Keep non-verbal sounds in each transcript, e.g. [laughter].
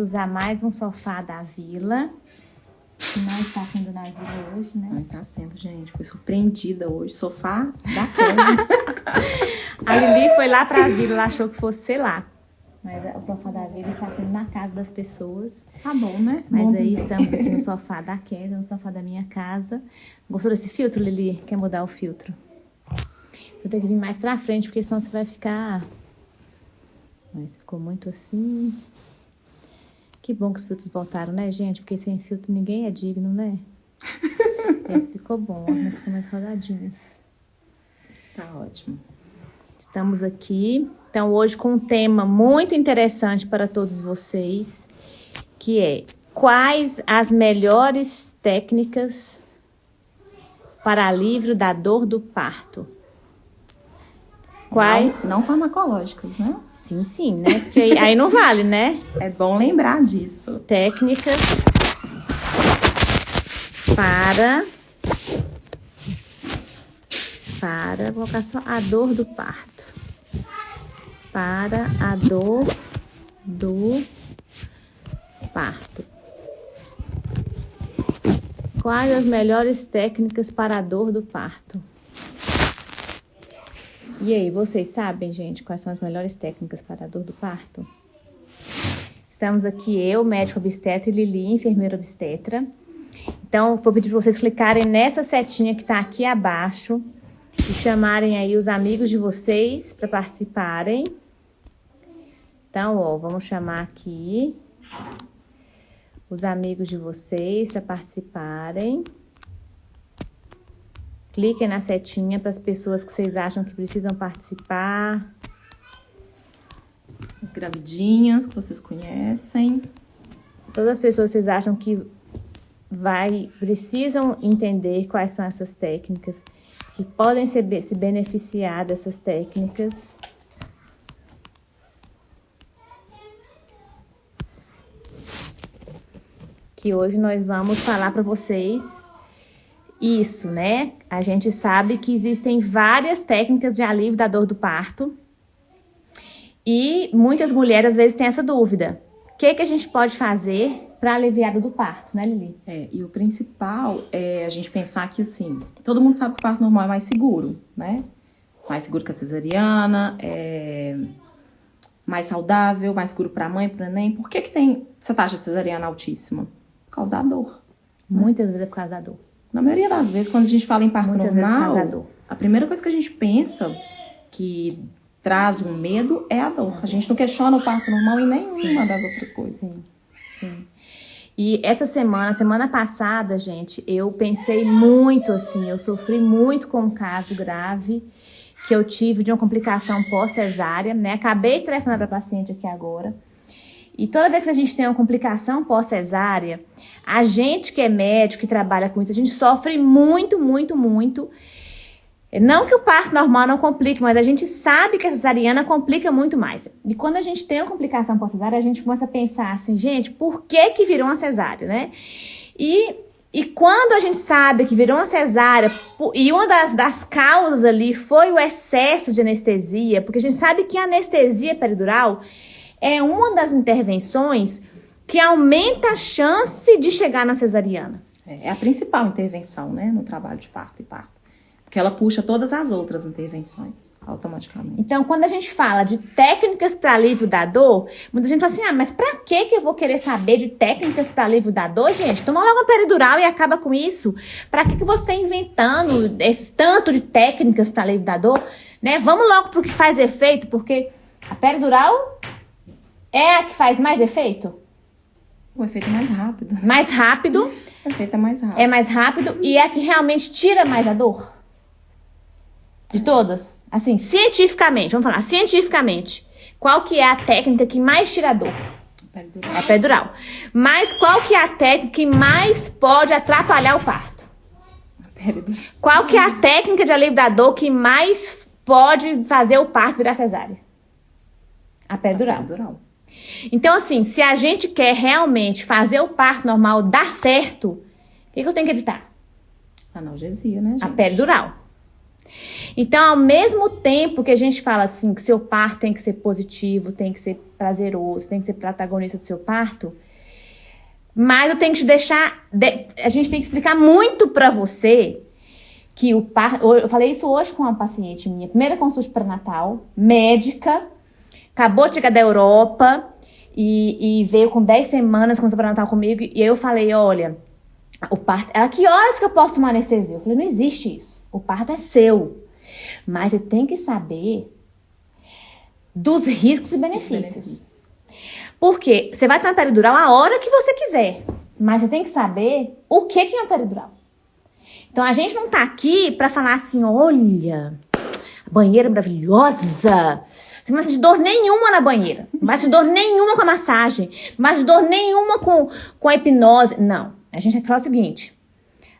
de usar mais um sofá da vila. Que não está sendo na vila hoje, né? Não está sendo, gente. Fui surpreendida hoje. Sofá da casa. [laughs] a Lili foi lá pra vila, ela achou que fosse, sei lá. Mas o sofá da vila está sendo na casa das pessoas. Tá bom, né? Mas bom, aí estamos aqui no [laughs] sofá da queda, no sofá da minha casa. Gostou desse filtro, Lili? Quer mudar o filtro? Vou ter que vir mais pra frente, porque senão você vai ficar... Mas ficou muito assim... Que bom que os filtros voltaram, né, gente? Porque sem filtro ninguém é digno, né? [laughs] Esse ficou bom, ó, mas ficou mais rodadinhas. Tá ótimo. Estamos aqui, então, hoje com um tema muito interessante para todos vocês, que é quais as melhores técnicas para alívio da dor do parto? Quais? Não, não farmacológicas, né? Sim, sim, né? Porque aí, não vale, né? É bom lembrar disso. Técnicas para para, colocar só a dor do parto. Para a dor do parto. Quais as melhores técnicas para a dor do parto? E aí, vocês sabem, gente, quais são as melhores técnicas para a dor do parto? Estamos aqui eu, médico obstetra, e Lili, enfermeira obstetra. Então, vou pedir para vocês clicarem nessa setinha que está aqui abaixo e chamarem aí os amigos de vocês para participarem. Então, ó, vamos chamar aqui os amigos de vocês para participarem. Cliquem na setinha para as pessoas que vocês acham que precisam participar. As gravidinhas que vocês conhecem. Todas as pessoas que vocês acham que vai, precisam entender quais são essas técnicas, que podem se, se beneficiar dessas técnicas. Que hoje nós vamos falar para vocês isso, né? A gente sabe que existem várias técnicas de alívio da dor do parto. E muitas mulheres às vezes têm essa dúvida. O que, que a gente pode fazer para aliviar o do parto, né, Lili? É, e o principal é a gente pensar que, assim, todo mundo sabe que o parto normal é mais seguro, né? Mais seguro que a cesariana, é mais saudável, mais seguro para a mãe, para o neném. Por que, que tem essa taxa de cesariana altíssima? Por causa da dor. Muitas né? vezes é por causa da dor. Na maioria das vezes, quando a gente fala em parto Muitas normal, a primeira coisa que a gente pensa que traz um medo é a dor. A gente não questiona o parto normal em nenhuma Sim. das outras coisas. Sim. Sim. E essa semana, semana passada, gente, eu pensei muito assim, eu sofri muito com um caso grave que eu tive de uma complicação pós-cesárea, né? Acabei de telefonar para a paciente aqui agora. E toda vez que a gente tem uma complicação pós-cesárea, a gente que é médico, que trabalha com isso, a gente sofre muito, muito, muito. Não que o parto normal não complique, mas a gente sabe que a cesariana complica muito mais. E quando a gente tem uma complicação pós-cesárea, a gente começa a pensar assim, gente, por que que virou uma cesárea, né? E, e quando a gente sabe que virou uma cesárea, e uma das, das causas ali foi o excesso de anestesia, porque a gente sabe que a anestesia peridural é uma das intervenções que aumenta a chance de chegar na cesariana. É, é a principal intervenção, né, no trabalho de parto e parto. Porque ela puxa todas as outras intervenções automaticamente. Então, quando a gente fala de técnicas para alívio da dor, muita gente fala assim: ah, mas para que que eu vou querer saber de técnicas para alívio da dor, gente? Toma logo a peridural e acaba com isso. Para que que você está inventando esse tanto de técnicas para alívio da dor? Né? Vamos logo para o que faz efeito, porque a peridural é a que faz mais efeito? O efeito é mais rápido. Mais rápido. O efeito é mais rápido. É mais rápido e é a que realmente tira mais a dor? De todas? Assim, cientificamente, vamos falar, cientificamente. Qual que é a técnica que mais tira a dor? Peridural. A peridural. Mas qual que é a técnica que mais pode atrapalhar o parto? Peridural. Qual que é a técnica de alívio da dor que mais pode fazer o parto virar cesárea? A peridural. A peridural. Então, assim, se a gente quer realmente fazer o parto normal dar certo, o que, que eu tenho que evitar? Analgesia, né, gente? A peridural. Então, ao mesmo tempo que a gente fala assim, que seu parto tem que ser positivo, tem que ser prazeroso, tem que ser protagonista do seu parto, mas eu tenho que te deixar, a gente tem que explicar muito para você que o parto, eu falei isso hoje com uma paciente minha, primeira consulta pré-natal, médica, acabou de chegar da Europa e, e veio com 10 semanas com pré-natal comigo, e aí eu falei, olha, o parto, ela, que horas que eu posso tomar anestesia? Eu falei, não existe isso, o parto é seu, mas você tem que saber dos riscos e benefícios. Porque você vai tomar peridural a hora que você quiser, mas você tem que saber o que, que é uma peridural. Então a gente não tá aqui para falar assim, olha, a banheira é maravilhosa. Você não vai sentir dor nenhuma na banheira. Não vai sentir dor nenhuma com a massagem. Não vai sentir dor nenhuma com, com a hipnose. Não. A gente vai falar o seguinte: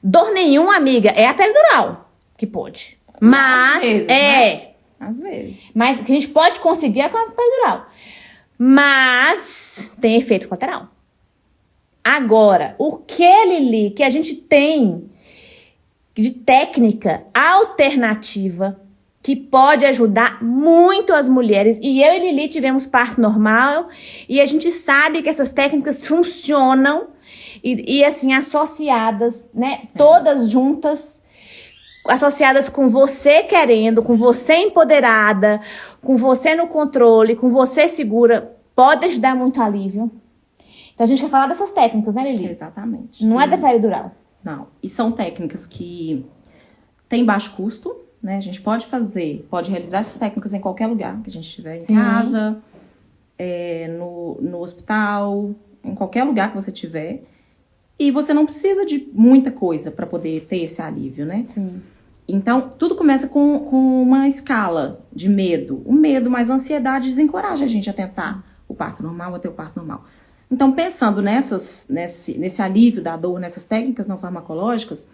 dor nenhuma, amiga, é a peridural que pode. Mas, Às vezes, é. Né? Às vezes. Mas que a gente pode conseguir é com a peridural. Mas tem efeito colateral. Agora, o que, Lili, que a gente tem de técnica alternativa que pode ajudar muito as mulheres. E eu e Lili tivemos parto normal e a gente sabe que essas técnicas funcionam e, e assim, associadas, né? Todas juntas associadas com você querendo, com você empoderada, com você no controle, com você segura, pode te dar muito alívio. Então a gente quer falar dessas técnicas, né, Lili? Exatamente. Não é da peridural. Não. E são técnicas que têm baixo custo, né? A gente pode fazer, pode realizar essas técnicas em qualquer lugar que a gente estiver, em Sim. casa, é, no, no hospital, em qualquer lugar que você tiver. E você não precisa de muita coisa para poder ter esse alívio, né? Sim. Então, tudo começa com, com uma escala de medo. O medo mais a ansiedade desencoraja a gente a tentar o parto normal, a ter o parto normal. Então, pensando nessas, nesse, nesse alívio da dor, nessas técnicas não farmacológicas,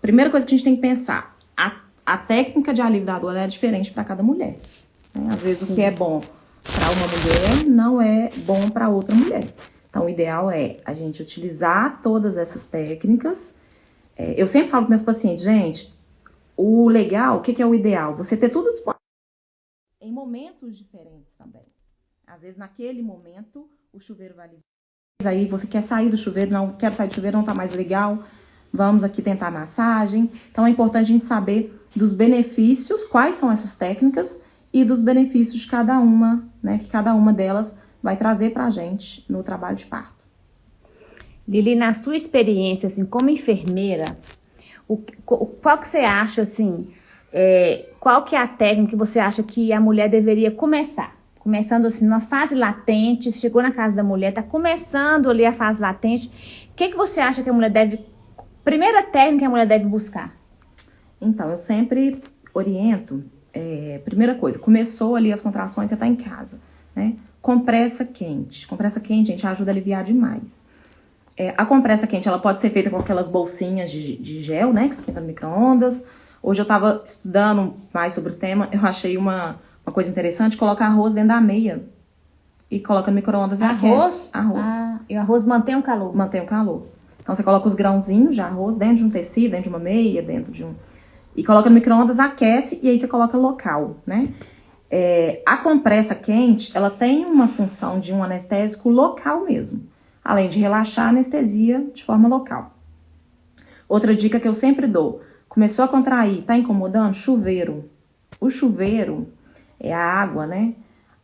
primeira coisa que a gente tem que pensar, a, a técnica de alívio da dor é diferente para cada mulher. Né? Às vezes Sim. o que é bom para uma mulher não é bom para outra mulher. Então, o ideal é a gente utilizar todas essas técnicas. É, eu sempre falo para meus pacientes, gente, o legal, o que, que é o ideal? Você ter tudo disponível em momentos diferentes também. Às vezes, naquele momento, o chuveiro vai ligar. Aí você quer sair do chuveiro, não quero sair do chuveiro, não tá mais legal. Vamos aqui tentar massagem. Então, é importante a gente saber dos benefícios, quais são essas técnicas e dos benefícios de cada uma, né? Que cada uma delas vai trazer pra gente no trabalho de parto. Lili, na sua experiência, assim, como enfermeira, o, qual que você acha, assim, é, qual que é a técnica que você acha que a mulher deveria começar? Começando, assim, numa fase latente, chegou na casa da mulher, tá começando ali a fase latente, o que, que você acha que a mulher deve... Primeira técnica que a mulher deve buscar? Então, eu sempre oriento, é, primeira coisa, começou ali as contrações, você tá em casa, né? Compressa quente. Compressa quente, gente, ajuda a aliviar demais. É, a compressa quente, ela pode ser feita com aquelas bolsinhas de, de gel, né, que esquenta no micro-ondas. Hoje eu tava estudando mais sobre o tema, eu achei uma, uma coisa interessante, colocar arroz dentro da meia e coloca no micro-ondas e arroz? Arroz. Ah, e o arroz mantém o calor? Mantém o calor. Então você coloca os grãozinhos de arroz dentro de um tecido, dentro de uma meia, dentro de um... E coloca no micro-ondas, aquece e aí você coloca local, né? É, a compressa quente, ela tem uma função de um anestésico local mesmo além de relaxar a anestesia de forma local. Outra dica que eu sempre dou, começou a contrair, tá incomodando? Chuveiro. O chuveiro é a água, né?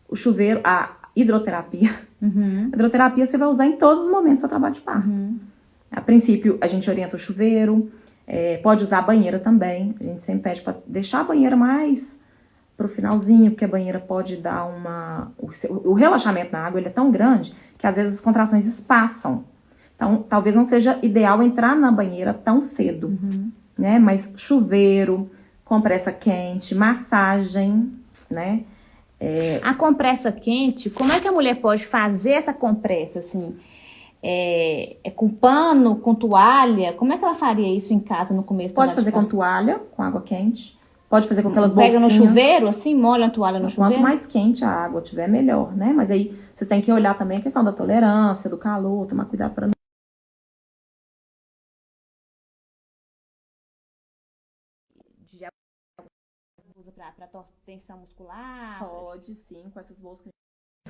O chuveiro, a hidroterapia. Uhum. A hidroterapia você vai usar em todos os momentos do seu trabalho de parto. Uhum. A princípio, a gente orienta o chuveiro, é, pode usar a banheira também. A gente sempre pede para deixar a banheira mais pro finalzinho, porque a banheira pode dar uma... O, o relaxamento na água ele é tão grande que às vezes as contrações espaçam. Então, talvez não seja ideal entrar na banheira tão cedo, uhum. né? Mas chuveiro, compressa quente, massagem, né? É... A compressa quente, como é que a mulher pode fazer essa compressa, assim? É, é, com pano, com toalha? Como é que ela faria isso em casa no começo? Pode fazer com toalha, com água quente. Pode fazer com aquelas Pega bolsinhas. Pega no chuveiro, assim, molha a toalha no Quanto chuveiro? Quanto mais quente a água tiver, melhor, né? Mas aí vocês têm que olhar também a questão da tolerância, do calor, tomar cuidado para não para tensão muscular? Pode sim, com essas bolsas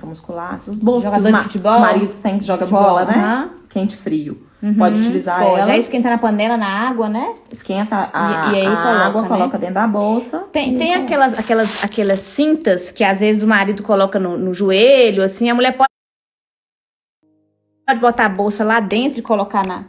muscular, essas bolsas que os, futebol? os maridos têm que joga Futebol, bola, né? Quente frio. Uhum, Pode utilizar pode. elas. Aí esquenta na panela, na água, né? Esquenta a, E- e aí a coloca, água, né? coloca dentro da bolsa. Tem, tem coloca. aquelas, aquelas, aquelas cintas que às vezes o marido coloca no, no joelho, assim, a mulher pode, pode botar a bolsa lá dentro e colocar na,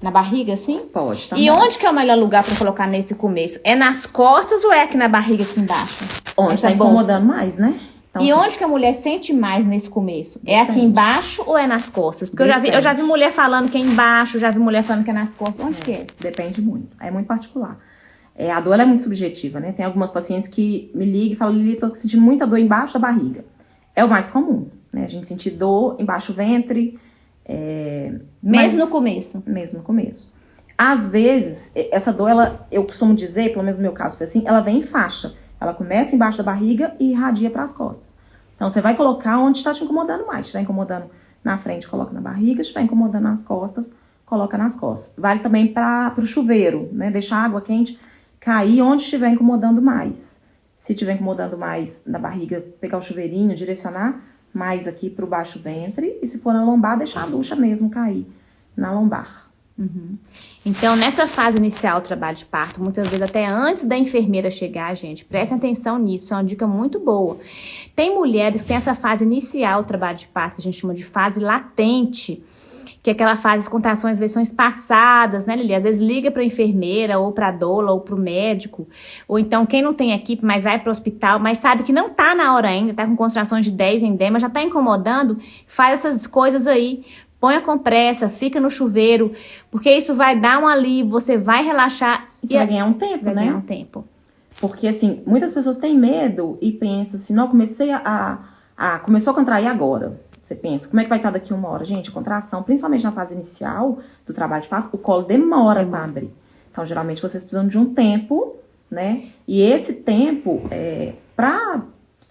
na barriga, assim? Pode também. E onde que é o melhor lugar para colocar nesse começo? É nas costas ou é aqui na barriga aqui embaixo? Onde essa tá incomodando mais, né? Então, e assim, onde que a mulher sente mais nesse começo? É aqui Depende. embaixo ou é nas costas? Porque eu já, vi, eu já vi mulher falando que é embaixo, já vi mulher falando que é nas costas. Onde que é? Depende muito. É muito particular. É, a dor é muito subjetiva, né? Tem algumas pacientes que me ligam e falam, Lili, tô sentindo muita dor embaixo da barriga. É o mais comum, né? A gente sentir dor embaixo do ventre, é, Mesmo mas- no começo. mesmo no começo. Às vezes, essa dor, ela, eu costumo dizer, pelo menos no meu caso foi assim, ela vem em faixa. Ela começa embaixo da barriga e irradia para as costas. Então, você vai colocar onde está te incomodando mais. Se estiver incomodando na frente, coloca na barriga. Se estiver incomodando nas costas, coloca nas costas. Vale também para o chuveiro, né? Deixar a água quente cair onde estiver incomodando mais. Se estiver incomodando mais na barriga, pegar o chuveirinho, direcionar mais aqui para o baixo ventre. E se for na lombar, deixar a ducha mesmo cair na lombar. Uhum. Então, nessa fase inicial do trabalho de parto, muitas vezes até antes da enfermeira chegar, gente, prestem atenção nisso, é uma dica muito boa. Tem mulheres que têm essa fase inicial do trabalho de parto, que a gente chama de fase latente, que é aquela fase de contrações, vezes são espaçadas, né, Lili? Às vezes liga para a enfermeira, ou para a doula, ou para o médico, ou então quem não tem equipe, mas vai para o hospital, mas sabe que não tá na hora ainda, tá com contrações de 10 em 10, mas já tá incomodando, faz essas coisas aí, põe a compressa, fica no chuveiro, porque isso vai dar um alívio, você vai relaxar E e você vai ganhar um tempo, vai né? ganhar um tempo. Porque, assim, muitas pessoas têm medo e pensam assim, não, comecei a, a, a- Começou a contrair agora. Você pensa, como é que vai estar daqui uma hora? Gente, contração, principalmente na fase inicial do trabalho de parto, o colo demora Demora. para abrir. Então, geralmente, vocês precisam de um tempo, né? E esse tempo, é, para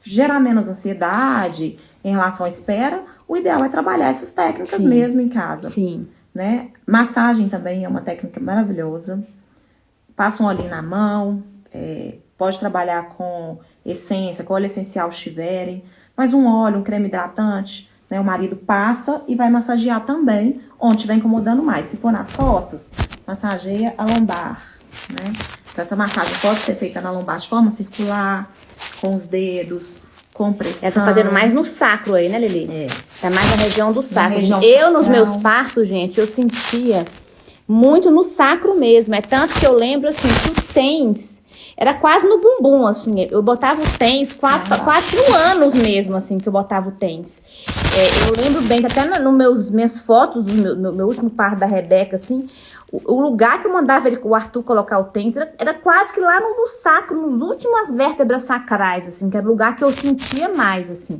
gerar menos ansiedade em relação à espera, o ideal é trabalhar essas técnicas Sim. mesmo em casa Sim. né? Massagem também é uma técnica maravilhosa. Passa um olhinho na mão, é, pode trabalhar com essência, com óleo essencial se tiverem, mas um óleo, um creme hidratante, né? O marido passa e vai massagear também onde estiver incomodando mais. Se for nas costas, massageia a lombar, né? Então, essa massagem pode ser feita na lombar de forma circular, com os dedos, com pressão. Ela tá fazendo mais no sacro aí, né, Lili? É. Tá mais na região do sacro. região eu, nos meus partos, gente, eu sentia muito no sacro mesmo. É tanto que eu lembro, assim, que o tens era quase no bumbum, assim. Eu botava o tens quatro, Ah. quatro anos mesmo, assim, que eu botava o tens. É, eu lembro bem que até nas no meus, minhas fotos do meu, no meu último parto da Rebeca, assim, o, lugar que eu mandava ele, o Arthur colocar o tens era, era quase que lá no, no sacro, nas últimas vértebras sacrais, assim, que era o lugar que eu sentia mais, assim.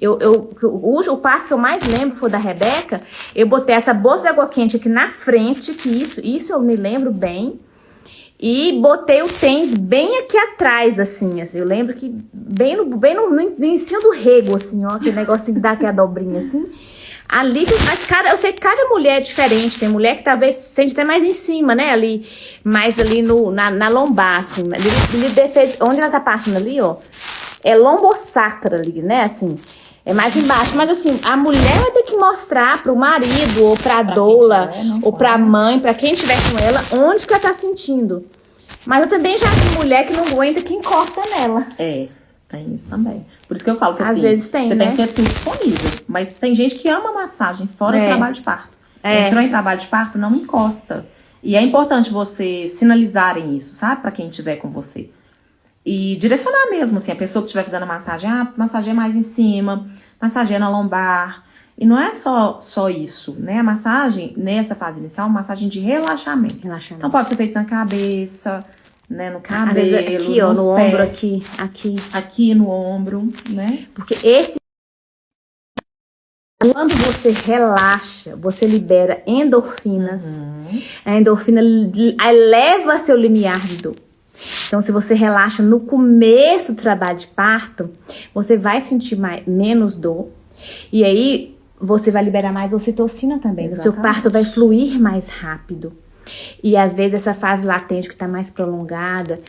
Eu, eu, o, o parto que eu mais lembro foi da Rebeca. Eu botei essa bolsa de água quente aqui na frente, que isso, isso eu me lembro bem. E botei o tênis bem aqui atrás, assim, assim. Eu lembro que bem no, bem no, no, no do rego, assim, ó, aquele negocinho que dá aqui a dobrinha, assim. Ali, mas cada, eu sei que cada mulher é diferente. Tem mulher que talvez sente até mais em cima, né? Ali, mais ali no, na, na lombar, assim. Ali, onde ela tá passando ali, ó. É lombosacra ali, né? Assim. É mais embaixo. Mas assim, a mulher vai ter que mostrar pro marido, ou pra, Pra doula, tiver, né, ou pra mãe, pra quem estiver com ela, onde que ela tá sentindo. Mas eu também já vi mulher que não aguenta que encosta nela. É, tem isso também. Por isso que eu falo que Às assim, vezes tem, você né? tem que ter tudo disponível. Mas tem gente que ama massagem fora É. do trabalho de parto. É. Entrou em trabalho de parto, não encosta. E é importante você sinalizarem isso, sabe? Pra quem estiver com você. E direcionar mesmo, assim, a pessoa que estiver fazendo a massagem, ah, massageia mais em cima, massageia na lombar. E não é só, só isso, né? A massagem, nessa fase inicial, é uma massagem de relaxamento. Relaxando. Então pode ser feito na cabeça, né? No Às cabelo, aqui, ó, no pés, ombro, aqui, aqui. aqui no ombro, né? Porque esse. Quando você relaxa, você libera endorfinas. Uhum. A endorfina eleva seu limiar de dor. Então, se você relaxa no começo do trabalho de parto, você vai sentir mais, menos dor. E aí, você vai liberar mais ocitocina também. O seu parto vai fluir mais rápido. E às vezes, essa fase latente que está mais prolongada,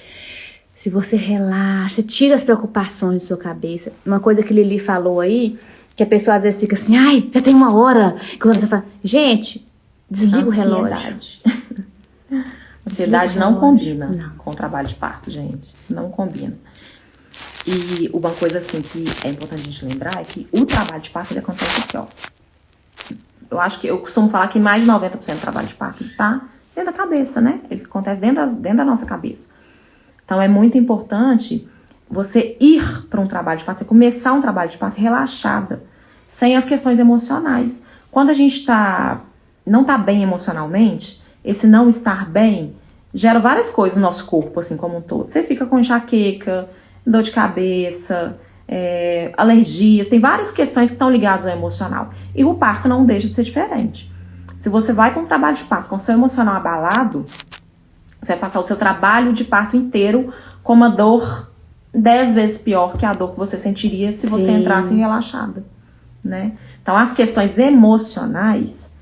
se você relaxa, tira as preocupações da sua cabeça. Uma coisa que Lili falou aí, que a pessoa às vezes fica assim, ai, já tem uma hora. Quando você fala, gente, desliga Ansiedade. o relógio. Ansiedade [laughs] não combina não. com o trabalho de parto, gente. Não combina. E uma coisa assim que é importante a gente lembrar é que o trabalho de parto ele acontece aqui, ó. Eu acho que eu costumo falar que mais de 90% do trabalho de parto tá dentro da cabeça, né? Ele acontece dentro, das, dentro da nossa cabeça. Então é muito importante você ir para um trabalho de parto, você começar um trabalho de parto relaxada, sem as questões emocionais. Quando a gente tá, não está bem emocionalmente, esse não estar bem gera várias coisas no nosso corpo, assim como um todo. Você fica com enxaqueca, dor de cabeça, é, alergias, tem várias questões que estão ligadas ao emocional. E o parto não deixa de ser diferente. Se você vai para um trabalho de parto com seu emocional abalado, você vai passar o seu trabalho de parto inteiro com uma dor dez vezes pior que a dor que você sentiria se você Sim. entrasse relaxada, né? Então, as questões emocionais,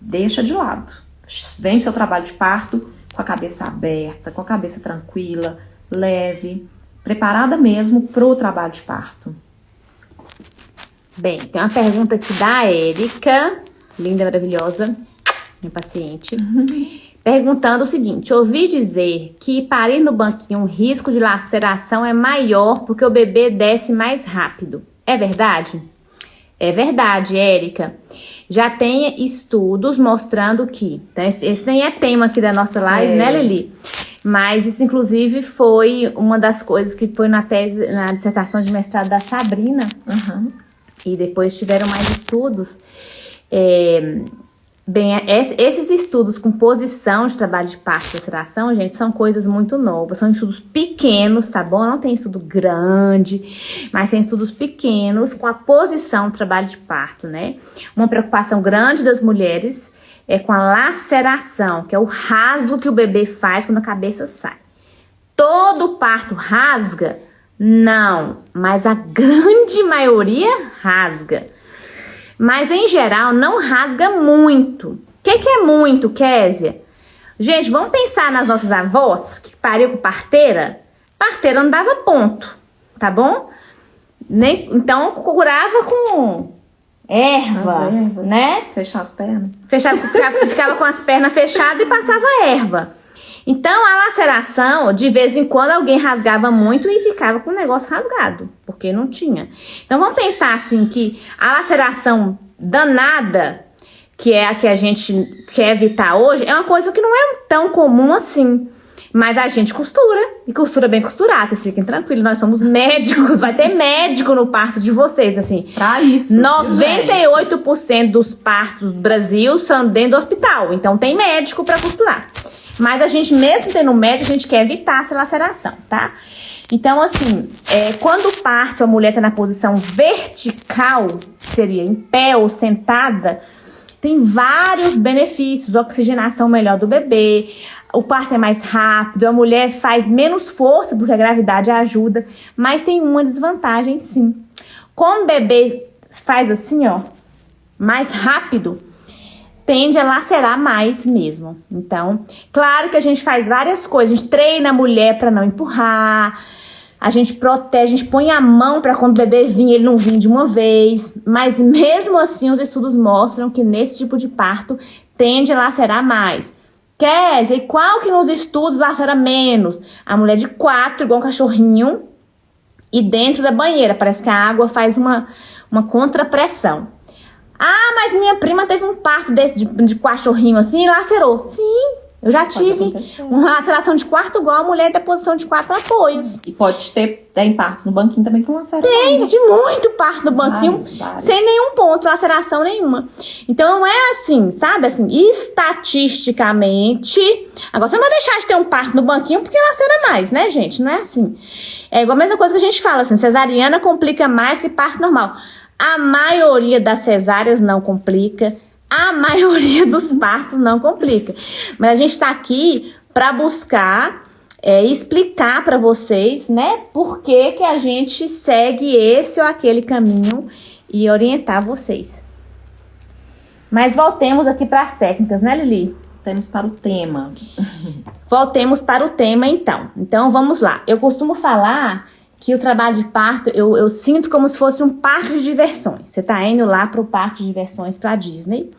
deixa de lado. Vem pro seu trabalho de parto com a cabeça aberta, com a cabeça tranquila, leve, preparada mesmo para o trabalho de parto. Bem, tem uma pergunta aqui da Érica, linda, maravilhosa, minha paciente, perguntando o seguinte: ouvi dizer que parir no banquinho o risco de laceração é maior porque o bebê desce mais rápido. É verdade? É verdade, Érica. Já tem estudos mostrando que. Então, esse nem é tema aqui da nossa live, né, é. né, Lili? Mas isso, inclusive, foi uma das coisas que foi na tese, na dissertação de mestrado da Sabrina. Uhum. E depois tiveram mais estudos. É, bem, esses estudos com posição de trabalho de parto e laceração, gente, são coisas muito novas. São estudos pequenos, tá bom? Não tem estudo grande, mas tem estudos pequenos com a posição do trabalho de parto, né? Uma preocupação grande das mulheres é com a laceração, que é o rasgo que o bebê faz quando a cabeça sai. Todo parto rasga? Não, mas a grande maioria rasga. Mas em geral não rasga muito. O que, que é muito, Késia? Gente, vamos pensar nas nossas avós que pariu com parteira? Parteira não dava ponto, tá bom? Nem, então curava com erva, né? Fechar as pernas. Fechava, ficava, ficava com as pernas fechadas e passava erva. Então, a laceração, de vez em quando, alguém rasgava muito e ficava com o negócio rasgado, porque não tinha. Então, vamos pensar assim que a laceração danada, que é a que a gente quer evitar hoje, é uma coisa que não é tão comum assim. Mas a gente costura, e costura bem costurado, vocês fiquem tranquilos, nós somos médicos, vai ter médico no parto de vocês, assim. Pra isso. 98% dos partos do Brasil são dentro do hospital, então tem médico para costurar. Mas a gente, mesmo tendo médico, a gente quer evitar essa laceração, tá? Então, assim, é, quando o parto, a mulher tá na posição vertical, seria em pé ou sentada, tem vários benefícios, oxigenação melhor do bebê, o parto é mais rápido, a mulher faz menos força porque a gravidade ajuda, mas tem uma desvantagem sim. Como o bebê faz assim, ó, mais rápido, tende a lacerar mais mesmo. Então, claro que a gente faz várias coisas, a gente treina a mulher para não empurrar, a gente protege, a gente põe a mão para quando o bebê vir, ele não vir de uma vez, mas mesmo assim os estudos mostram que nesse tipo de parto tende a lacerar mais. Quer dizer, qual que nos estudos lacera menos? A mulher de quatro, igual um cachorrinho, e dentro da banheira. Parece que a água faz uma, uma contrapressão. Ah, mas minha prima teve um parto desse de, de cachorrinho assim e lacerou. Sim, eu já tive uma laceração de quarto igual a mulher da posição de quatro apoios. E pode ter, tem partos no banquinho também com laceração. Tem, de muito parto no banquinho, vários, vários. sem nenhum ponto, laceração nenhuma. Então não é assim, sabe? Assim, estatisticamente. Agora você não vai deixar de ter um parto no banquinho porque lacera mais, né, gente? Não é assim. É igual a mesma coisa que a gente fala, assim, cesariana complica mais que parto normal. A maioria das cesáreas não complica a [laughs] maioria dos partos não complica. Mas a gente está aqui para buscar é, explicar para vocês, né, por que, que a gente segue esse ou aquele caminho e orientar vocês. Mas voltemos aqui para as técnicas, né, Lili? voltemos para o tema. Voltemos para o tema, então. Então, vamos lá. Eu costumo falar que o trabalho de parto, eu, eu sinto como se fosse um parque de diversões. Você tá indo lá para o parque de diversões para Disney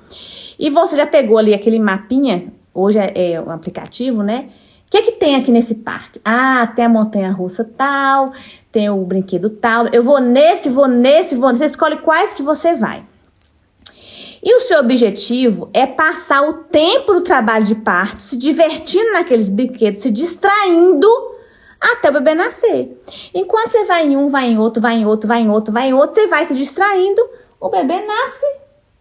e você já pegou ali aquele mapinha, hoje é, é um aplicativo, né? O que, que tem aqui nesse parque? Ah, tem a montanha russa tal, tem o brinquedo tal. Eu vou nesse, vou nesse, vou nesse. Você escolhe quais que você vai. E o seu objetivo é passar o tempo do trabalho de parto se divertindo naqueles brinquedos, se distraindo até o bebê nascer. Enquanto você vai em um, vai em outro, vai em outro, vai em outro, vai em outro, você vai se distraindo, o bebê nasce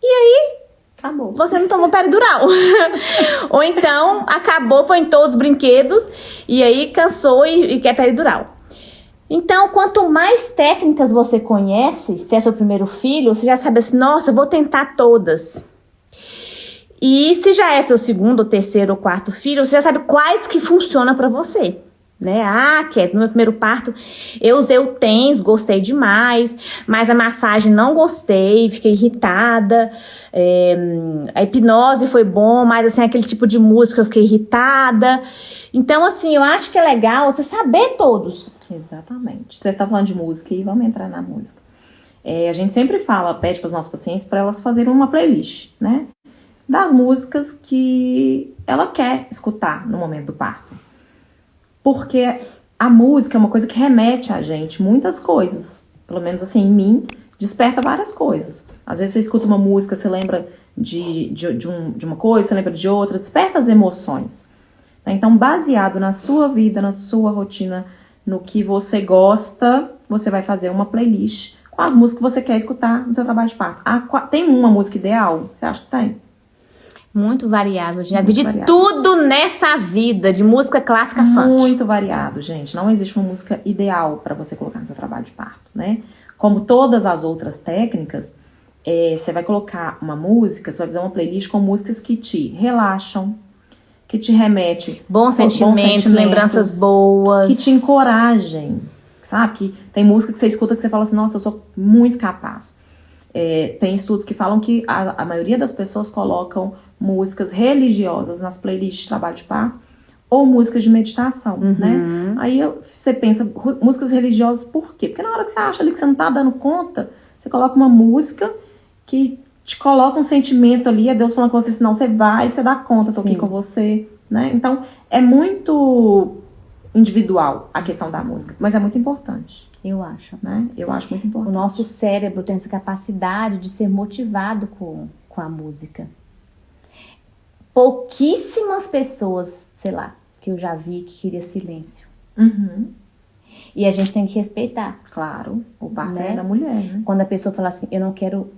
e aí acabou. Você não tomou peridural. [laughs] Ou então acabou, foi em todos os brinquedos e aí cansou e, e quer peridural. Então, quanto mais técnicas você conhece, se é seu primeiro filho, você já sabe assim, nossa, eu vou tentar todas. E se já é seu segundo, terceiro ou quarto filho, você já sabe quais que funcionam para você né? Ah, Kes, no meu primeiro parto eu usei o TENS, gostei demais, mas a massagem não gostei, fiquei irritada. É, a hipnose foi bom, mas assim, aquele tipo de música eu fiquei irritada. Então, assim, eu acho que é legal você saber todos. Exatamente. Você tá falando de música e vamos entrar na música. É, a gente sempre fala, pede para os nossos pacientes para elas fazerem uma playlist, né? Das músicas que ela quer escutar no momento do parto. Porque a música é uma coisa que remete a gente muitas coisas. Pelo menos assim, em mim, desperta várias coisas. Às vezes você escuta uma música, você lembra de, de, de, um, de uma coisa, você lembra de outra, desperta as emoções. Então, baseado na sua vida, na sua rotina, no que você gosta, você vai fazer uma playlist com as músicas que você quer escutar no seu trabalho de parto. Ah, tem uma música ideal? Você acha que tem? Muito variável, Já vi de variável. tudo nessa vida, de música clássica funk. Muito variado, gente. Não existe uma música ideal para você colocar no seu trabalho de parto, né? Como todas as outras técnicas, é, você vai colocar uma música, você vai fazer uma playlist com músicas que te relaxam, que te remete bons sentimentos, bons sentimentos lembranças boas, que te encorajem, sabe? Que tem música que você escuta que você fala assim, nossa, eu sou muito capaz. É, tem estudos que falam que a, a maioria das pessoas colocam músicas religiosas nas playlists de trabalho de parto ou músicas de meditação, uhum. né? Aí você pensa, músicas religiosas por quê? Porque na hora que você acha ali que você não tá dando conta, você coloca uma música que te coloca um sentimento ali, é Deus falando com você, senão você vai, você dá conta, tô Sim. aqui com você, né? Então, é muito individual a questão da música, mas é muito importante. Eu acho. Né? Eu acho muito importante. O nosso cérebro tem essa capacidade de ser motivado com, com a música pouquíssimas pessoas, sei lá, que eu já vi que queria silêncio. Uhum. E a gente tem que respeitar. Claro, o parto né? é da mulher, né? Quando a pessoa fala assim, eu não quero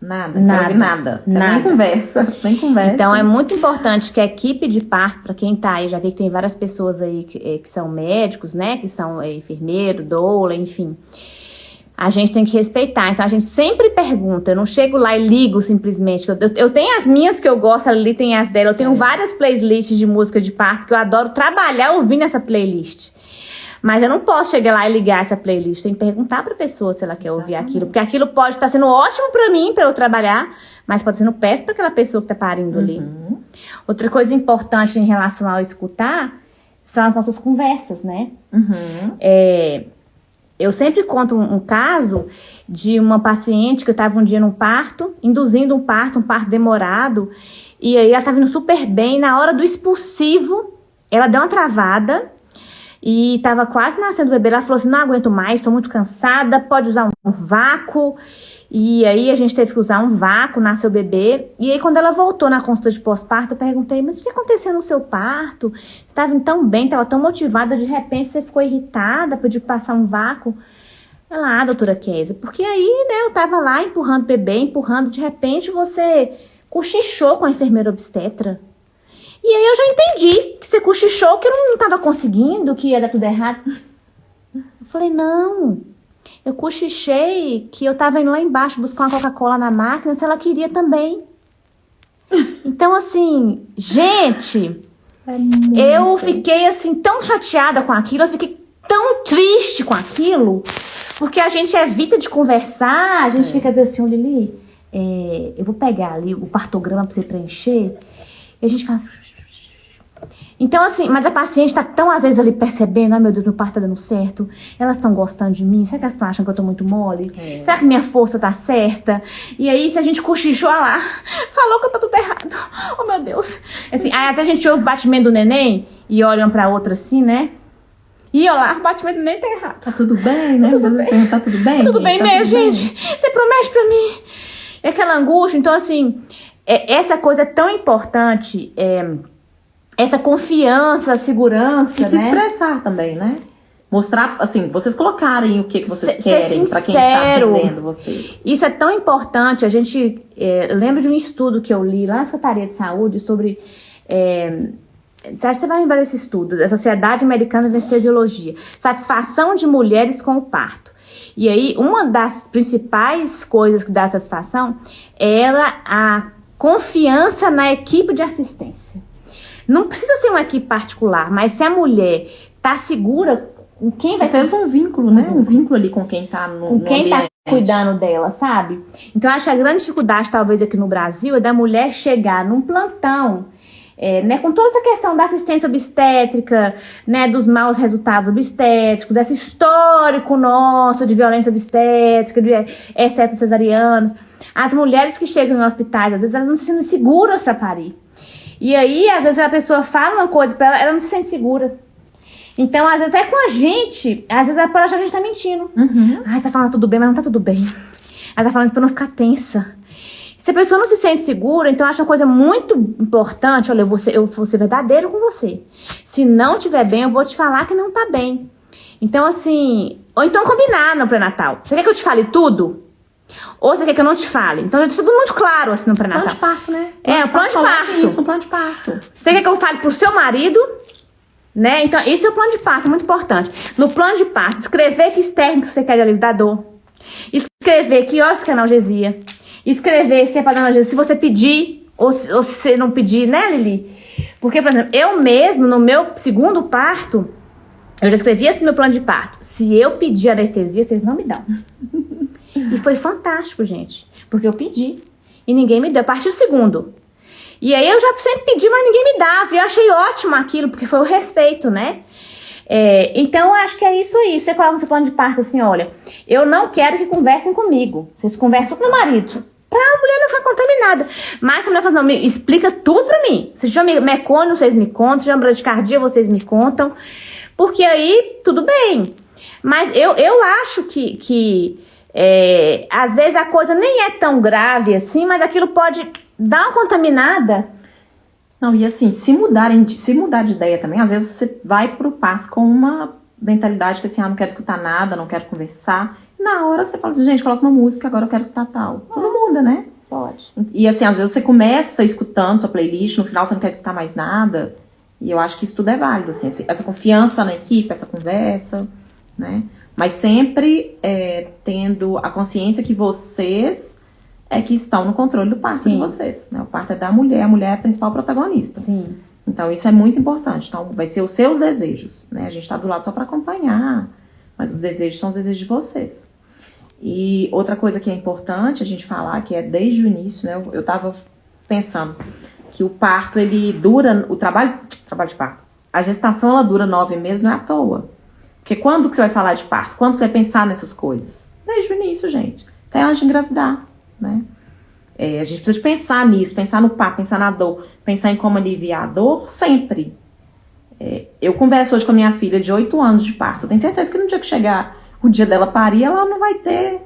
nada, nada, quero nada, nada. nem conversa, [laughs] nem conversa. Então é muito importante que a equipe de parto, para quem tá aí, já vi que tem várias pessoas aí que, eh, que são médicos, né, que são é, enfermeiro, doula, enfim a gente tem que respeitar. Então a gente sempre pergunta, eu não chego lá e ligo simplesmente. Eu, eu tenho as minhas que eu gosto, ali tem as dela. Eu tenho é. várias playlists de música de parto que eu adoro trabalhar ouvindo essa playlist. Mas eu não posso chegar lá e ligar essa playlist. Tem que perguntar pra pessoa se ela quer Exatamente. ouvir aquilo. Porque aquilo pode estar sendo ótimo para mim, para eu trabalhar, mas pode ser péssimo para aquela pessoa que tá parindo uhum. ali. Outra coisa importante em relação ao escutar são as nossas conversas, né? Uhum. É, eu sempre conto um, caso de uma paciente que estava um dia num parto, induzindo um parto, um parto demorado, e aí ela estava indo super bem. Na hora do expulsivo, ela deu uma travada e estava quase nascendo o bebê. Ela falou assim: não aguento mais, estou muito cansada, pode usar um vácuo. E aí a gente teve que usar um vácuo, nasceu o bebê. E aí quando ela voltou na consulta de pós-parto, eu perguntei, mas o que aconteceu no seu parto? Você estava tão bem, estava tão motivada, de repente você ficou irritada, pediu passar um vácuo. Ela, ah, doutora Kézia, porque aí, né, eu tava lá empurrando o bebê, empurrando, de repente você cochichou com a enfermeira obstetra. E aí eu já entendi que você cochichou, que eu não estava conseguindo, que ia dar tudo errado. Eu falei, não, eu cochichei que eu tava indo lá embaixo buscar uma Coca-Cola na máquina, se ela queria também. [laughs] Então, assim, gente, é eu fiquei assim tão chateada com aquilo, eu fiquei tão triste com aquilo, porque a gente evita de conversar, a gente é. fica dizendo assim, Lili, é, eu vou pegar ali o partograma pra você preencher. E a gente faz. Então, assim, mas a paciente está tão, às vezes, ali percebendo, ai meu Deus, meu parto tá dando certo, elas estão gostando de mim, será que elas estão achando que eu tô muito mole? É. Será que minha força tá certa? E aí, se a gente cochichou lá, falou que eu tô tudo errado, [laughs] oh meu Deus. Assim, aí, às vezes a gente ouve o batimento do neném e olham pra outra assim, né? E olha lá, o batimento nem tá errado. Tá tudo bem, né? Tá tudo bem. Tá tudo bem? Tá tudo bem tá mesmo, tudo gente. Bem. Você promete pra mim. É aquela angústia. Então, assim, é, essa coisa é tão importante. É, essa confiança, segurança, e se né? expressar também, né? Mostrar, assim, vocês colocarem o que, que vocês querem para quem está atendendo vocês. Isso é tão importante. A gente, é, eu lembro de um estudo que eu li lá na Secretaria de Saúde sobre... É, você acha que você vai lembrar desse estudo, da Sociedade Americana de Anestesiologia. Satisfação de mulheres com o parto. E aí, uma das principais coisas que dá satisfação é a confiança na equipe de assistência. Não precisa ser uma equipe particular, mas se a mulher tá segura com quem Você vai... fez um vínculo, né? Um vínculo ali com quem tá no Com quem no tá cuidando dela, sabe? Então, acho que a grande dificuldade, talvez, aqui no Brasil é da mulher chegar num plantão é, né, com toda essa questão da assistência obstétrica, né, dos maus resultados obstétricos, desse histórico nosso de violência obstétrica, de exceto cesarianos, as mulheres que chegam em hospitais, às vezes elas não se sentem seguras para parir. E aí, às vezes a pessoa fala uma coisa para ela, ela não se sente segura. Então, às vezes até com a gente, às vezes ela achar que a gente tá mentindo. Uhum. Ai, tá falando tudo bem, mas não tá tudo bem. Ela tá falando isso pra não ficar tensa. Se a pessoa não se sente segura, então acha uma coisa muito importante, olha, eu vou, ser, eu vou ser verdadeiro com você. Se não estiver bem, eu vou te falar que não tá bem. Então, assim, ou então combinar no pré-natal. Você quer que eu te fale tudo? Ou você quer que eu não te fale? Então, já tudo muito claro, assim, no pré-natal. Plano de parto, né? Plano é, o plano de parto. Isso, um plano de parto. Você quer que eu fale pro seu marido? Né? Então, isso é o plano de parto, muito importante. No plano de parto, escrever que técnicas você quer de alívio da dor. Escrever que horas que é analgesia escrever se é para dar se você pedir ou, ou se você não pedir, né, Lili? Porque, por exemplo, eu mesmo, no meu segundo parto, eu já escrevi esse meu plano de parto. Se eu pedir anestesia, vocês não me dão. [laughs] e foi fantástico, gente. Porque eu pedi. E ninguém me deu. A partir do segundo. E aí eu já sempre pedi, mas ninguém me dava. E eu achei ótimo aquilo, porque foi o respeito, né? É, então, eu acho que é isso aí. Você coloca no seu plano de parto assim: olha, eu não quero que conversem comigo. Vocês conversam com meu marido pra a mulher não ficar contaminada. Mas se a mulher fala, não, me explica tudo pra mim. Se já me vocês me contam. Se já bradicardia, vocês me contam. Porque aí, tudo bem. Mas eu, eu acho que, que é, às vezes a coisa nem é tão grave assim, mas aquilo pode dar uma contaminada. Não, e assim, se mudarem, se mudar de ideia também, às vezes você vai pro parto com uma mentalidade que assim, ah, não quero escutar nada, não quero conversar. Na hora você fala assim, gente, coloca uma música, agora eu quero escutar tal. Tudo muda, né? Pode. E assim, às vezes você começa escutando sua playlist, no final você não quer escutar mais nada. E eu acho que isso tudo é válido, assim, essa confiança na equipe, essa conversa, né? Mas sempre é, tendo a consciência que vocês é que estão no controle do parto Sim. de vocês. Né? O parto é da mulher, a mulher é a principal protagonista. Sim. Então isso é muito importante. Então vai ser os seus desejos, né? A gente está do lado só para acompanhar, mas os desejos são os desejos de vocês. E outra coisa que é importante a gente falar, que é desde o início, né? Eu estava pensando que o parto, ele dura, o trabalho, trabalho de parto, a gestação, ela dura nove meses, não é à toa. Porque quando que você vai falar de parto? Quando você vai pensar nessas coisas? Desde o início, gente. Até antes de engravidar, né? É, a gente precisa pensar nisso, pensar no parto, pensar na dor, pensar em como aliviar a dor, sempre. É, eu converso hoje com a minha filha de oito anos de parto. Eu tenho certeza que no dia que chegar o dia dela parir, ela não vai ter.